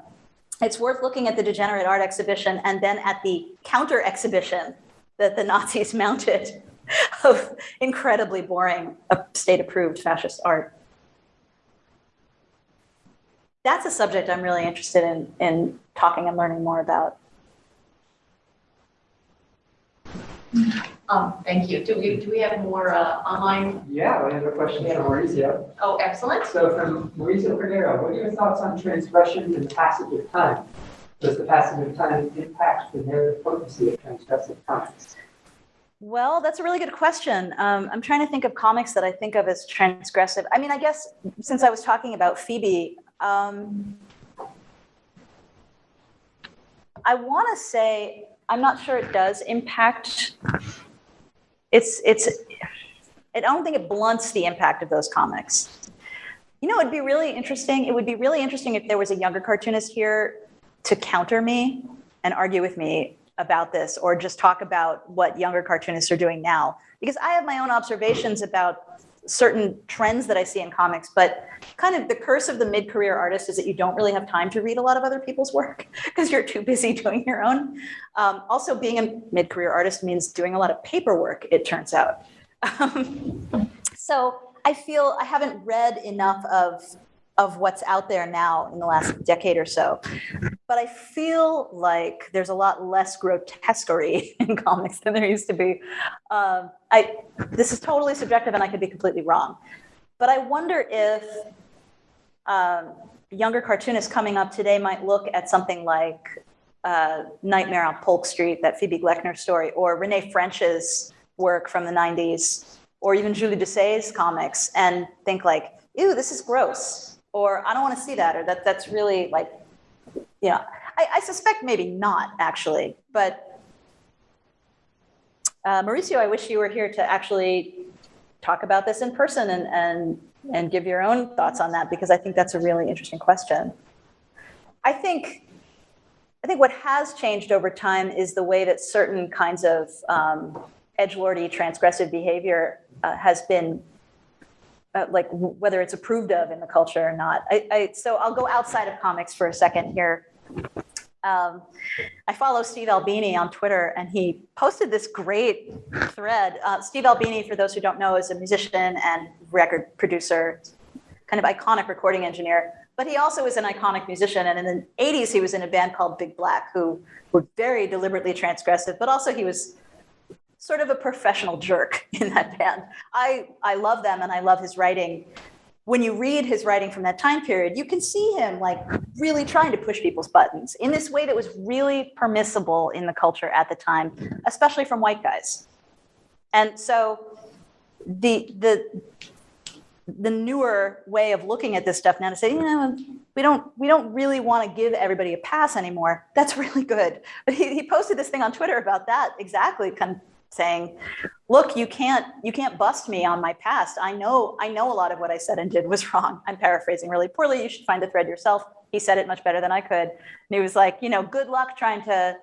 it's worth looking at the degenerate art exhibition and then at the counter exhibition that the Nazis (laughs) mounted (laughs) of incredibly boring uh, state approved fascist art. That's a subject I'm really interested in, in talking and learning more about. Um, thank you. Do we, do we have more, uh, online? Yeah, we have a question from Maurizio. Oh, excellent. So from Maurizio Cordero, what are your thoughts on transgression and the passage of time? Does the passage of time impact the narrative potency of transgressive comics? Well, that's a really good question. Um, I'm trying to think of comics that I think of as transgressive. I mean, I guess since I was talking about Phoebe, um, I want to say I'm not sure it does impact. It's it's. I don't think it blunts the impact of those comics. You know, it'd be really interesting. It would be really interesting if there was a younger cartoonist here to counter me and and argue with me about this or just talk about what younger cartoonists are doing now because I have my own observations about certain trends that I see in comics, but kind of the curse of the mid-career artist is that you don't really have time to read a lot of other people's work (laughs) because you're too busy doing your own. Um, also, being a mid-career artist means doing a lot of paperwork, it turns out. (laughs) Um, so I feel I haven't read enough of of what's out there now in the last decade or so. But I feel like there's a lot less grotesquerie (laughs) in comics than there used to be. Um, I this is totally subjective, and I could be completely wrong. But I wonder if um, younger cartoonists coming up today might look at something like uh, Nightmare on Polk Street, that Phoebe Gloeckner story, or Renee French's work from the 90s, or even Julie Doucet's comics, and think like, ew, this is gross or I don't want to see that, or that that's really like, you know, I, I suspect maybe not actually, but uh, Mauricio, I wish you were here to actually talk about this in person and and and give your own thoughts on that because I think that's a really interesting question. I think I think what has changed over time is the way that certain kinds of um, edgelordy transgressive behavior uh, has been uh, like whether it's approved of in the culture or not. I, I, so I'll go outside of comics for a second here. Um, I follow Steve Albini on Twitter, and he posted this great thread. Uh, Steve Albini, for those who don't know, is a musician and record producer, kind of iconic recording engineer. But he also is an iconic musician, and in the 80s, he was in a band called Big Black, who were very deliberately transgressive, but also he was sort of a professional jerk (laughs) in that band. I, I love them and I love his writing. When you read his writing from that time period, you can see him like really trying to push people's buttons in this way that was really permissible in the culture at the time, especially from white guys. And so the the the newer way of looking at this stuff now to say, you know, we don't we don't really want to give everybody a pass anymore. That's (laughs) really good. But he, he posted this thing on Twitter about that exactly, kind of saying, look, you can't you can't bust me on my past. I know I know a lot of what I said and did was (laughs) wrong. I'm paraphrasing really poorly. You should find the thread yourself. He said it much better than I could. And he was like, you know, good luck trying to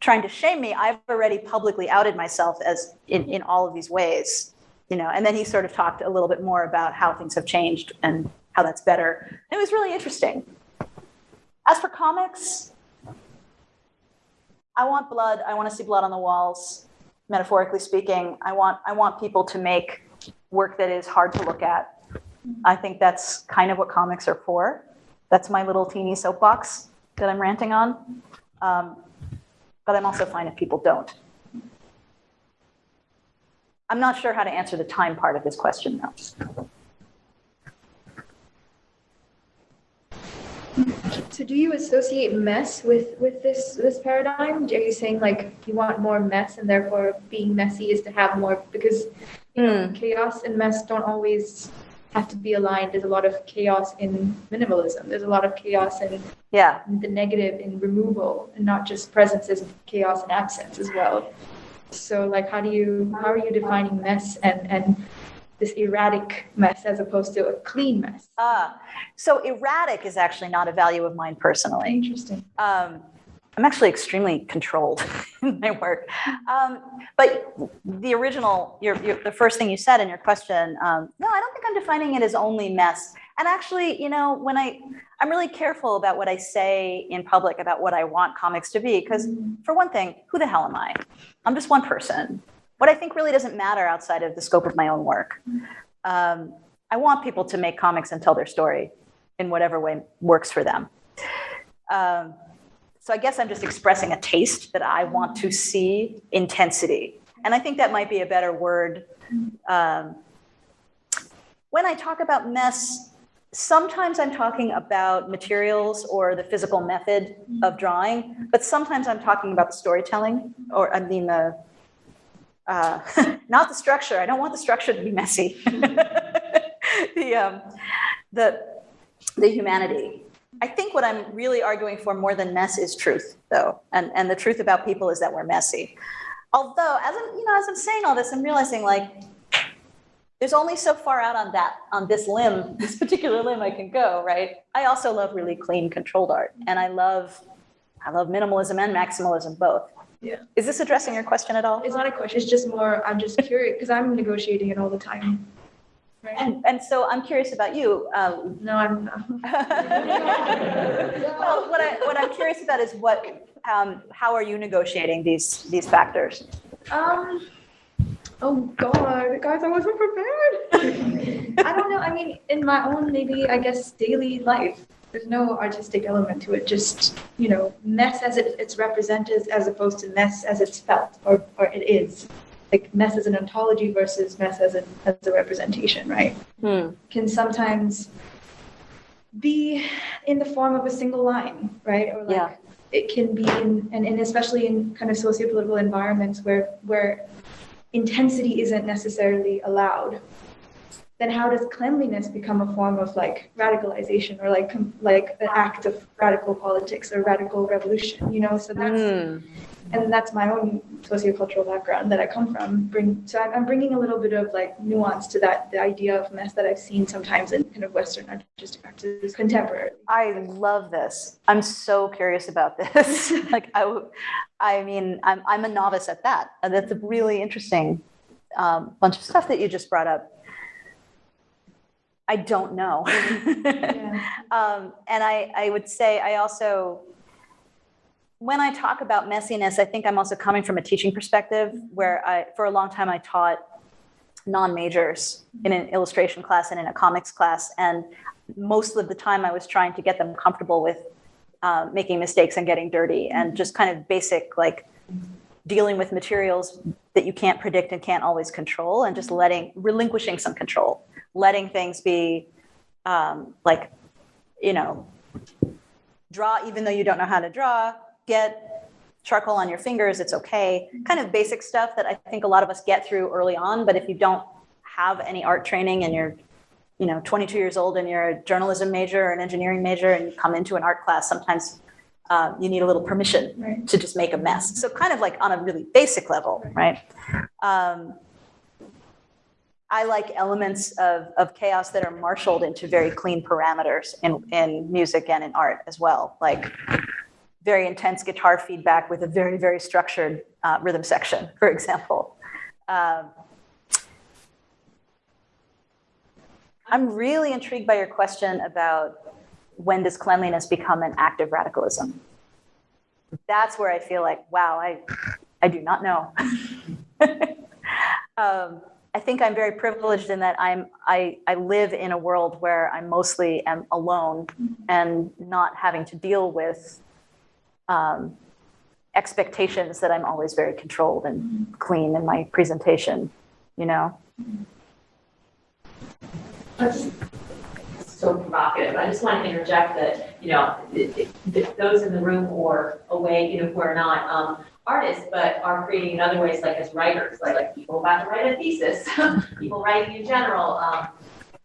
trying to shame me. I've already publicly outed myself as in, in all of these ways. You know, and then he sort of talked a little bit more about how things have changed and how that's better. It was really interesting. As for comics, I want blood. I want to see blood on the walls metaphorically speaking, I want I want people to make work that is hard to look at. I think that's kind of what comics are for. That's my little teeny soapbox that I'm ranting on. Um, but I'm also fine if people don't. I'm not sure how to answer the time part of this question though. So do you associate mess with with this this paradigm? Are you saying like you want more mess and therefore being messy is to have more because you know, Mm. chaos and mess don't always have to be aligned. There's a lot of chaos in minimalism. There's a lot of chaos in Yeah. the negative in removal and not just presence there's chaos and absence as well. So like how do you how are you defining mess and and this erratic mess as opposed to a clean mess? Uh, so erratic is actually not a value of mine personally. Interesting. Um, I'm actually extremely controlled (laughs) in my work. Um, but the original, your, your, the first thing you said in your question, um, no, I don't think I'm defining it as only mess. And actually, you know, when I, I'm really careful about what I say in public about what I want comics to be, because for one thing, who the hell am I? I'm just one person. What I think really doesn't matter outside of the scope of my own work. Um, I want people to make comics and tell their story in whatever way works for them. Um, so I guess I'm just expressing a taste that I want to see intensity. And I think that might be a better word. Um, when I talk about mess, sometimes I'm talking about materials or the physical method of drawing, but sometimes I'm talking about the storytelling, or I mean the uh, (laughs) not the structure. I don't want the structure to be messy. (laughs) the um, the the humanity. I think what I'm really arguing for more than mess is truth, though, and and the truth about people is that we're messy. Although, as I'm you know, as I'm saying all this, I'm realizing like there's only so far out on that on this limb, (laughs) this particular limb I can go, right? I also love really clean, controlled art, and I love I love minimalism and maximalism both. Yeah. Is this addressing your question at all? It's not a question, it's just more, I'm just curious, because I'm negotiating it all the time. Right? And, and so I'm curious about you. Um, No, I'm not. (laughs) (laughs) well, what I, what I'm curious about is what, um, how are you negotiating these, these factors? Um, oh God, guys, I wasn't prepared. (laughs) I don't know. I mean, in my own maybe I guess daily life, there's no artistic element to it. Just you know, mess as it, it's represented as opposed to mess as it's felt or or it is. Like mess as an ontology versus mess as a as a representation, right? Hmm. Can sometimes be in the form of a single line, right? Or like Yeah. it can be in and, and especially in kind of socio-political environments where where intensity isn't necessarily allowed then how does cleanliness become a form of like radicalization or like like an act of radical politics or radical revolution you know so that's Hmm. and that's my own sociocultural background that i come from bring so i'm I'm bringing a little bit of like nuance to that the idea of mess that i've seen sometimes in kind of western artistic practices contemporary I love this. I'm so curious about this. (laughs) (laughs) like i i mean, I'm I'm a novice at that, and that's a really interesting um, bunch of stuff that you just brought up. I don't know, yeah. (laughs) um, and I I would say I also. When I talk about messiness, I think I'm also coming from a teaching perspective where I, for a long time, I taught non-majors in an illustration class and in a comics class. And most of the time I was trying to get them comfortable with uh, making mistakes and getting dirty and just kind of basic like dealing with materials that you can't predict and can't always control and just letting relinquishing some control letting things be um, like you know draw even though you don't know how to draw get charcoal on your fingers it's okay. Kind of basic stuff that i think a lot of us get through early on but if you don't have any art training and you're you know 22 years old and you're a journalism major or an engineering major and you come into an art class sometimes uh, you need a little permission Right. to just make a mess. So kind of like on a really basic level right? Um, i like elements of, of chaos that are marshaled into very clean parameters in, in music and in art as well like very intense guitar feedback with a very very structured uh, rhythm section (laughs) for example um, I'm really intrigued by your question about when does cleanliness become an act of radicalism? That's where I feel like, wow, I, I do not know. (laughs) um, I think I'm very privileged in that I'm I, I live in a world where I mostly am alone and not having to deal with um, expectations that I'm always very controlled and clean in my presentation, you know? That's so provocative. I just want to interject that, you know, th- th- th- those in the room or away, you know, who are not um, artists, but are creating in other ways, like as writers, like, people about to write a thesis, (laughs) people writing in general. Um,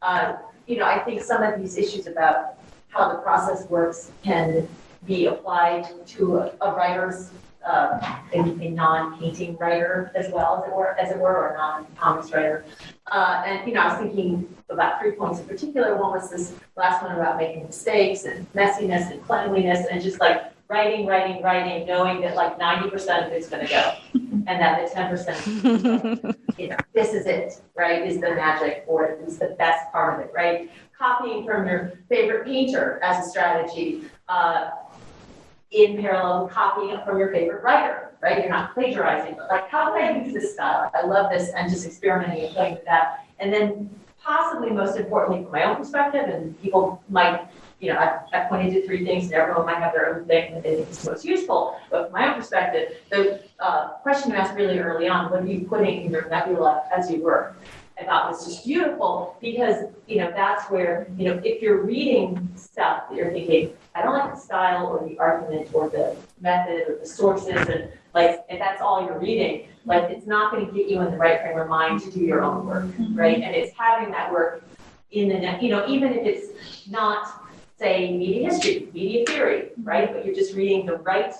uh, you know, I think some of these issues about how the process works can be applied to a, a writer's, uh, a, a non-painting writer as well, as it were, as it were, or non-comics writer. Uh, and, you know, I was thinking about three points in particular. One was this last one about making mistakes and messiness and cleanliness and just like writing, writing, writing, knowing that like ninety percent of it's gonna go. (laughs) And that the ten percent, you know, this is it, right, is the magic or is the best part of it, right? Copying from your favorite painter as a strategy, uh, in parallel copying from your favorite writer, right? You're not plagiarizing, but like, how can I use this style? I love this and just experimenting and playing with that. And then possibly most importantly, from my own perspective, and people might, you know, I've, I've pointed to three things and everyone might have their own thing that they think is most useful. But from my own perspective, the uh, question you asked really early on, what are you putting in your nebula as you work? I thought was just beautiful because, you know, that's where, you know, if you're reading stuff that you're thinking, I don't like the style or the argument or the method or the sources and like, if that's all you're reading, like, it's not gonna get you in the right frame of mind to do your own work, right? And it's having that work in the, ne- you know, even if it's not, say, media history, media theory, right? But you're just reading the right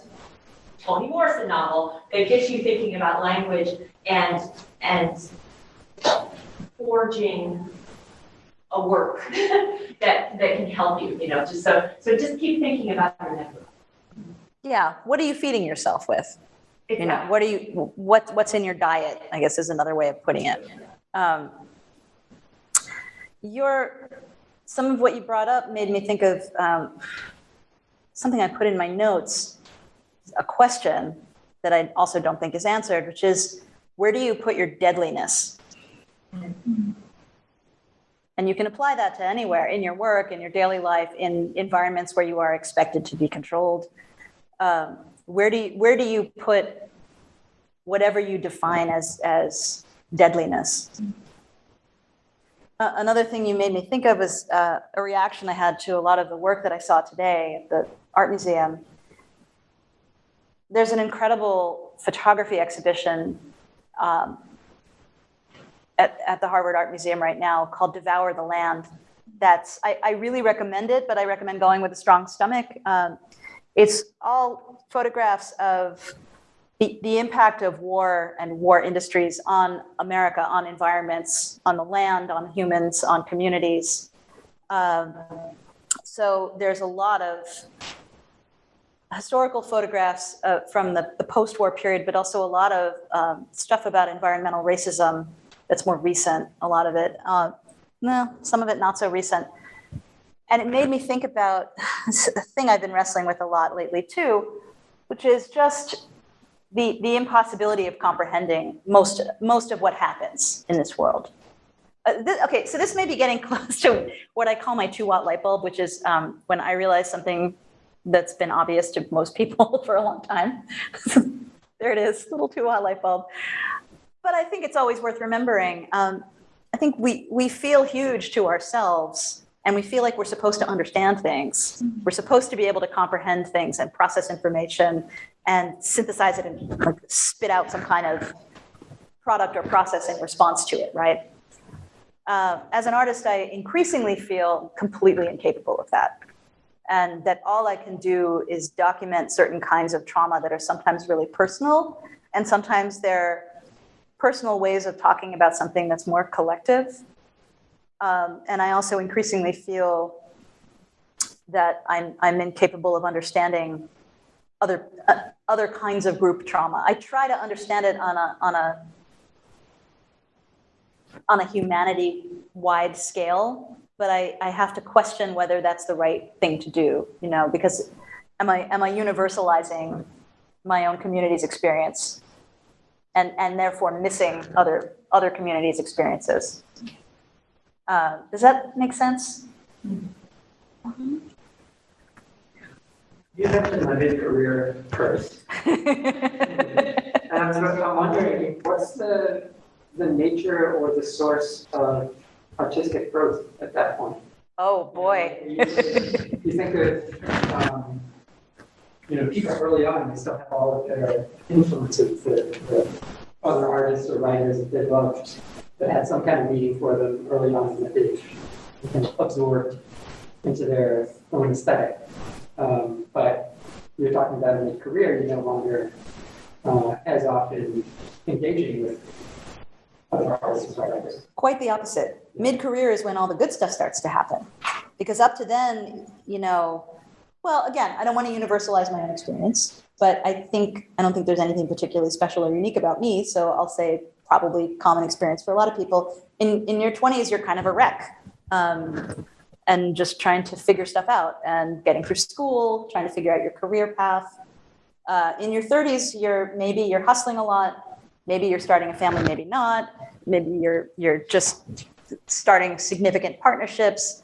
Toni Morrison novel that gets you thinking about language and, and forging a work (laughs) that, that can help you, you know, just so, so just keep thinking about your network. yeah, what are you feeding yourself with? You know, what are you, what, what's in your diet, I guess is another way of putting it. Um, your, some of what you brought up made me think of um, something I put in my notes, a question that I also don't think is answered, which is where do you put your deadliness? And you can apply that to anywhere in your work, in your daily life, in environments where you are expected to be controlled. Um, where do you, where do you put whatever you define as as deadliness? Uh, another thing you made me think of is uh, a reaction I had to a lot of the work that I saw today at the art museum. There's an incredible photography exhibition um, at, at the Harvard Art Museum right now called Devour the Land. That's, I, I really recommend it, but I recommend going with a strong stomach. Um, it's all photographs of the, the impact of war and war industries on America, on environments, on the land, on humans, on communities. Um, so there's a lot of historical photographs uh, from the, the post-war period, but also a lot of um, stuff about environmental racism that's more recent, a lot of it. Uh, no, some of it not so recent. And it made me think about (laughs) a thing I've been wrestling with a lot lately too, which is just the, the impossibility of comprehending most, most of what happens in this world. Uh, this, okay, so this may be getting (laughs) close to what I call my two watt light bulb, which is um, when I realize something that's been obvious to most people (laughs) for a long time. (laughs) there it is, little two watt light bulb. But I think it's always worth remembering. Um, I think we, we feel huge to ourselves and we feel like we're supposed to understand things. We're supposed to be able to comprehend things and process information and synthesize it and like, spit out some kind of product or process in response to it, right? Uh, as an artist, I increasingly feel completely incapable of that. And that all I can do is document certain kinds of trauma that are sometimes really personal, and sometimes they're personal ways of talking about something that's more collective. Um, and I also increasingly feel that I'm, I'm incapable of understanding other, uh, other kinds of group trauma. I try to understand it on a, on a, on a humanity wide scale, but I, I have to question whether that's the right thing to do, you know, because am I, am I universalizing my own community's experience and, and therefore missing other, other communities' experiences? Uh, does that make sense? You mentioned my mid-career first. (laughs) And so I'm wondering, what's the, the nature or the source of artistic growth at that point? oh, boy. You, you think of, um, you know, people early on, they still have all of their influences, the, the other artists or writers that they loved, that had some kind of meaning for them early on that they absorbed into their own aesthetic. Um, but you're talking about in your career, you're no longer uh, as often engaging with other artists or writers. Quite the opposite. Mid career is when all the good stuff starts to happen. Because up to then, you know, well, again, I don't want to universalize my own experience, but I think, I don't think there's anything particularly special or unique about me. So I'll say probably common experience for a lot of people. In, in your 20s, you're kind of a wreck. Um, and just trying to figure stuff out and getting through school, trying to figure out your career path. Uh, in your 30s, you're maybe you're hustling a lot, maybe you're starting a family, maybe not, maybe you're you're just starting significant partnerships.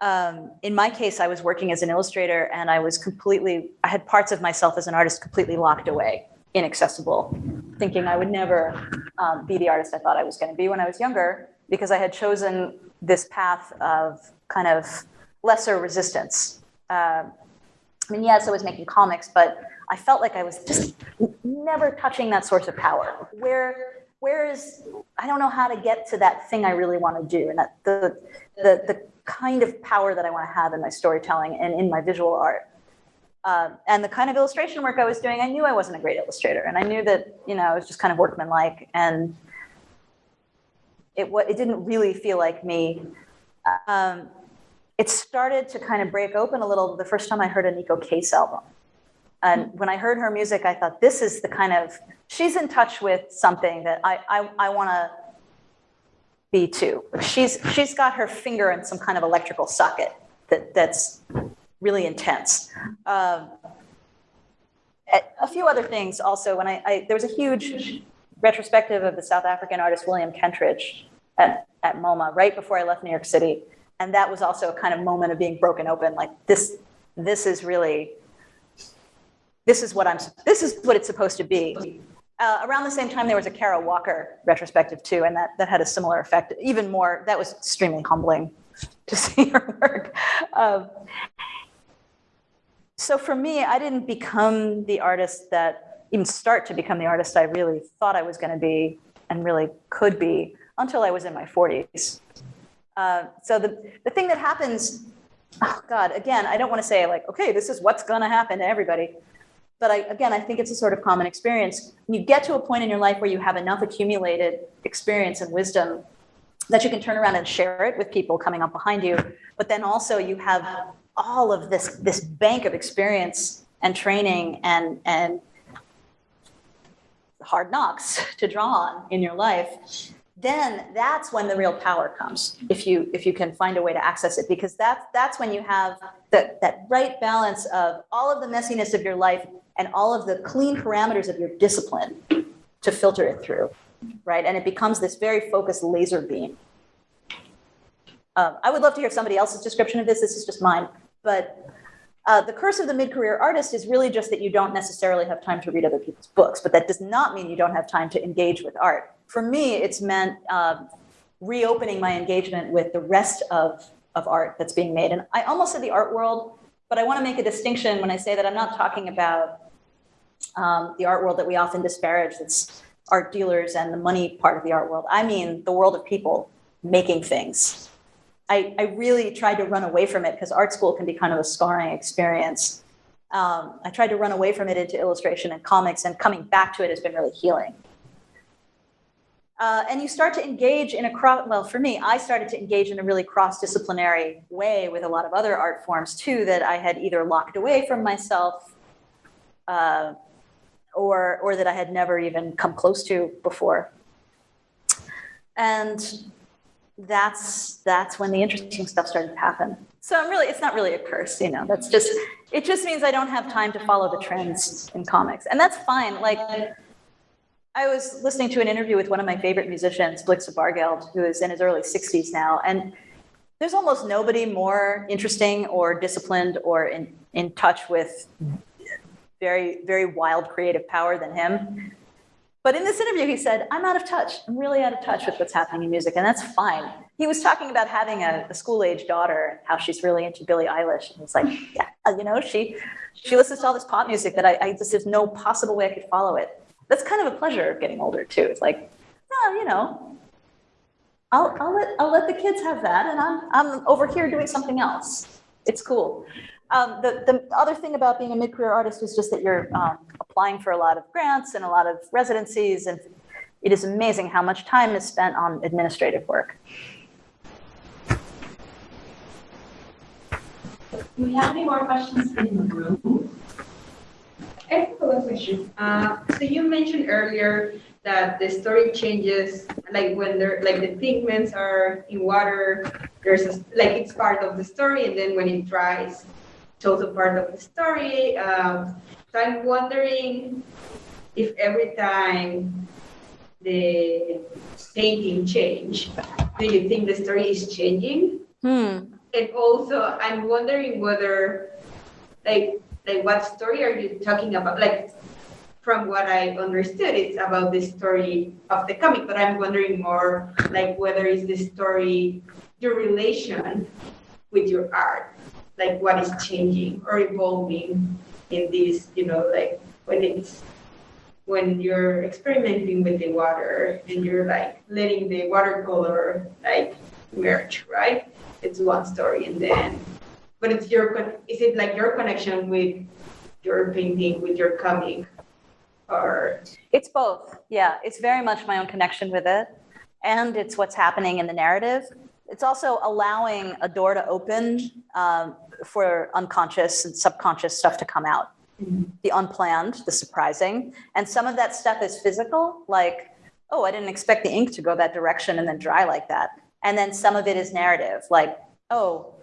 Um, in my case, I was working as an illustrator, and I was completely I had parts of myself as an artist completely locked away, inaccessible, thinking I would never um, be the artist I thought I was going to be when I was younger because I had chosen this path of kind of lesser resistance. Uh, I mean, yes, I was making comics, but I felt like I was just never touching that source of power. Where, where is, I don't know how to get to that thing I really want to do, and that the, the, the kind of power that I want to have in my storytelling and in my visual art. Uh, and the kind of illustration work I was doing, I knew I wasn't a great illustrator, and I knew that you know I was just kind of workmanlike, and it what it didn't really feel like me. Um, it started to kind of break open a little the first time I heard a Neko Case album. And when I heard her music, I thought, this is the kind of, she's in touch with something that I, I, I want to be too. She's, she's got her finger in some kind of electrical socket that, that's really intense. Um, a, few other things also, when I, I, there was a huge retrospective of the South African artist William Kentridge at, at MoMA right before I left New York City. And that was also a kind of moment of being broken open, like this, this is really, this is what I'm, this is what it's supposed to be. Uh, around the same time, there was a Kara Walker retrospective too, and that, that had a similar effect. Even more, that was extremely humbling to (laughs) see her work. Um, so for me, I didn't become the artist that, even start to become the artist I really thought I was going to be and really could be until I was in my 40s. Uh, so the, the thing that happens, oh God, again, I don't want to say like, okay, this is what's going to happen to everybody. But I, again, I think it's a sort of common experience. You get to a point in your life where you have enough accumulated experience and wisdom that you can turn around and share it with people coming up behind you. But then also you have all of this, this bank of experience and training and, and hard knocks (laughs) to draw on in your life then that's when the real power comes if you if you can find a way to access it because that's that's when you have the, that right balance of all of the messiness of your life and all of the clean parameters of your discipline to filter it through right? And it becomes this very focused laser beam. Um, i would love to hear somebody else's description of this. This is just mine. But uh, the curse of the mid-career artist is really just that you don't necessarily have time to read other people's books, but that does not mean you don't have time to engage with art. For me, it's meant uh, reopening my engagement with the rest of, of art that's being made. And I almost said the art world, but I want to make a distinction when I say that I'm not talking about um, the art world that we often disparage, that's art dealers and the money part of the art world. I mean the world of people making things I, I really tried to run away from it because art school can be kind of a scarring experience. Um, I tried to run away from it into illustration and comics, and coming back to it has been really healing. Uh, and you start to engage in a cross, well, for me, I started to engage in a really cross disciplinary way with a lot of other art forms too that I had either locked away from myself uh, or, or that I had never even come close to before. And that's that's when the interesting stuff started to happen. So I'm really, it's not really a curse, you know. That's just, it just means I don't have time to follow the trends in comics, and that's fine. Like, I was listening to an interview with one of my favorite musicians, Blixa Bargeld, who is in his early 60s now, and there's almost nobody more interesting or disciplined or in, in touch with very, very wild creative power than him. But in this interview, he said, I'm out of touch. I'm really out of touch with what's happening in music, and that's fine. He was talking about having a, a school age daughter how she's really into Billie Eilish. And he's like, yeah, you know, she she listens to all this pop music that I, I just, there's no possible way I could follow it. That's kind of a pleasure of getting older, too. It's like, oh, you know, I'll, I'll, let, I'll let the kids have that, and I'm, I'm over here doing something else. It's cool. Um, the, the other thing about being a mid-career artist is just that you're um, applying for a lot of grants and a lot of residencies, and it is amazing how much time is spent on administrative work. Do we have any more questions in the room? I have a question. Uh, so you mentioned earlier that the story changes, like when they're like the pigments are in water, there's a, like it's part of the story, and then when it dries, it's also part of the story. Um, so I'm wondering if every time the painting change, do you think the story is changing? Hmm. And also, I'm wondering whether, like, like what story are you talking about? Like, from what I understood, it's about the story of the comic, but I'm wondering more like whether it's the story, your relation with your art, like what is changing or evolving in this, you know, like when it's when you're experimenting with the water and you're like letting the watercolor like merge, right? It's one story, and then, but it's your is it like your connection with your painting, with your comic, or It's both. Yeah, it's very much my own connection with it. And it's what's happening in the narrative. It's also allowing a door to open um, for unconscious and subconscious stuff to come out. the unplanned, the surprising. And some of that stuff is physical, like, oh, I didn't expect the ink to go that direction and then dry like that. And then some of it is narrative, like, oh,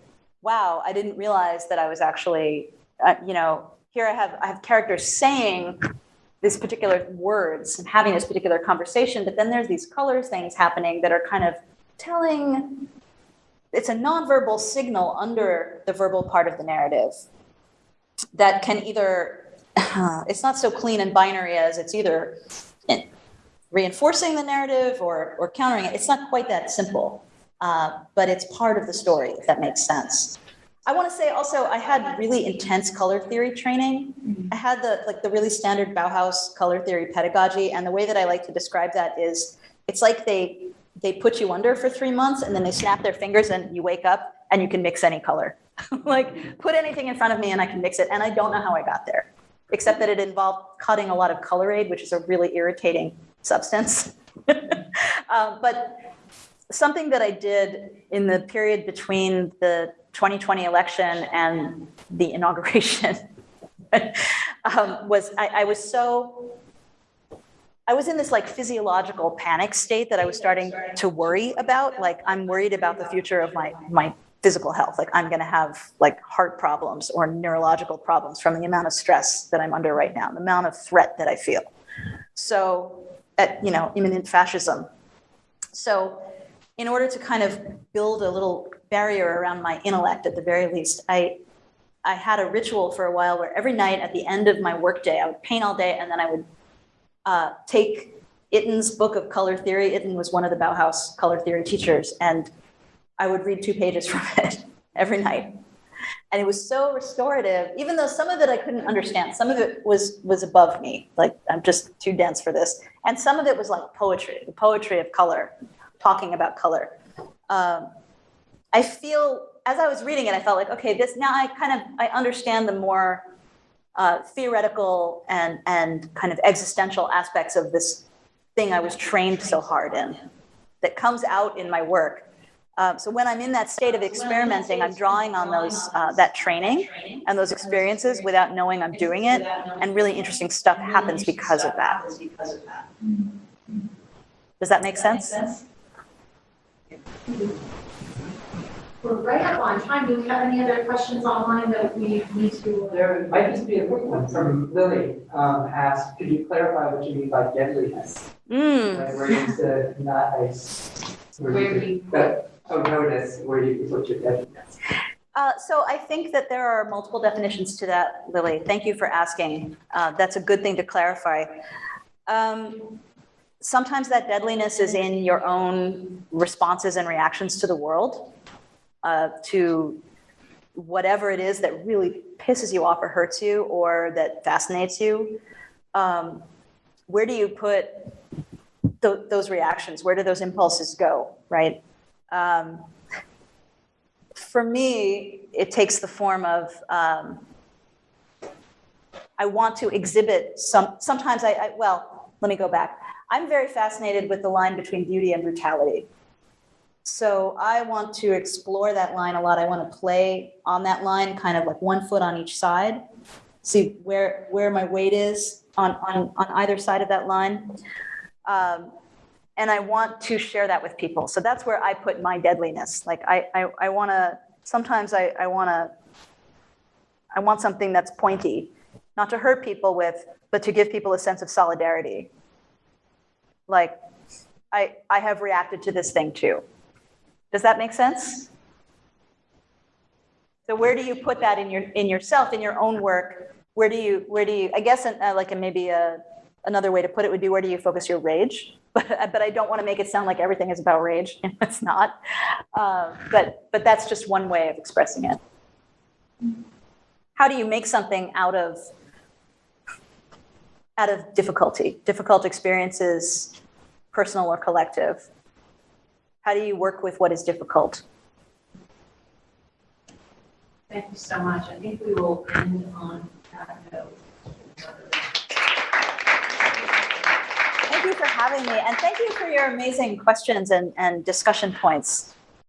wow, I didn't realize that I was actually, uh, you know, here I have I have characters saying these particular words and having this particular conversation, but then there's these colors things happening that are kind of telling it's a nonverbal signal under the verbal part of the narrative that can either (sighs) it's not so clean and binary as it's either reinforcing the narrative or or countering it. It's not quite that simple uh, but it's part of the story if that makes sense i want to say also i had really intense color theory training i had the like the really standard bauhaus color theory pedagogy and the way that i like to describe that is it's like they they put you under for three months and then they snap their fingers and you wake up and you can mix any color. (laughs) like put anything in front of me and I can mix it. And I don't know how I got there, except that it involved cutting a lot of color aid, which is a really irritating substance. um, (laughs) but something that I did in the period between the 2020 election and the inauguration (laughs) um, was I, I was so I was in this like physiological panic state that I was starting to worry about. Like I'm worried about the future of my my physical health. Like I'm going to have like heart problems or neurological problems from the amount of stress that I'm under right now, the amount of threat that I feel. So, at you know, imminent fascism. So, in order to kind of build a little barrier around my intellect, at the very least, I I had a ritual for a while where every night at the end of my workday, I would paint all day and then I would uh, take Itten's book of color theory. Itten was one of the Bauhaus color theory teachers, and I would read two pages (laughs) from it every night. And it was so restorative, even though some of it I couldn't understand. Some of it was was above me, like I'm just too dense for this. And some of it was like poetry, the poetry of color, talking about color. Um, I feel as I was reading it, I felt like, okay, this now I kind of I understand the more uh, theoretical and, and kind of existential aspects of this thing I was trained so hard in that comes out in my work. Um, so when I'm in that state of experimenting, I'm drawing on those uh, that training and those experiences without knowing I'm doing it, and really interesting stuff happens because of that. Does that make sense? We're right up on time. Do we have any other questions online that we need to? There might just be a quick one from Lily, um, asked, could you clarify what you mean by deadliness? Mm. Like where you said not ice. Where you- But, oh, notice, where you put your deadliness. Uh, so I think that there are multiple definitions to that, Lily. Thank you for asking. Uh, that's a good thing to clarify. Um, sometimes that deadliness is in your own responses and reactions to the world, uh, to whatever it is that really pisses you off or hurts you or that fascinates you. Um, where do you put th- those reactions? Where do those impulses go, right? Um, for me, it takes the form of um, I want to exhibit some. Sometimes I, I, well, let me go back. I'm very fascinated with the line between beauty and brutality. So I want to explore that line a lot. I want to play on that line, kind of like one foot on each side, see where where my weight is on on on either side of that line. Um, and I want to share that with people. So that's where I put my deadliness. Like I, I, I want to, sometimes I, I want to, I want something that's pointy, not to hurt people with, but to give people a sense of solidarity. Like I, I have reacted to this thing too. Does that make sense? So where do you put that in your, in yourself, in your own work? Where do you, where do you, I guess, uh, like, a, maybe a, another way to put it would be where do you focus your rage? (laughs) But, but I don't want to make it sound like everything is about rage. (laughs) it's not. Uh, but, but that's just one way of expressing it. How do you make something out of, out of difficulty, difficult experiences, personal or collective? How do you work with what is difficult? Thank you so much. I think we will end on that note. Thank you for having me, and thank you for your amazing questions and, and discussion points.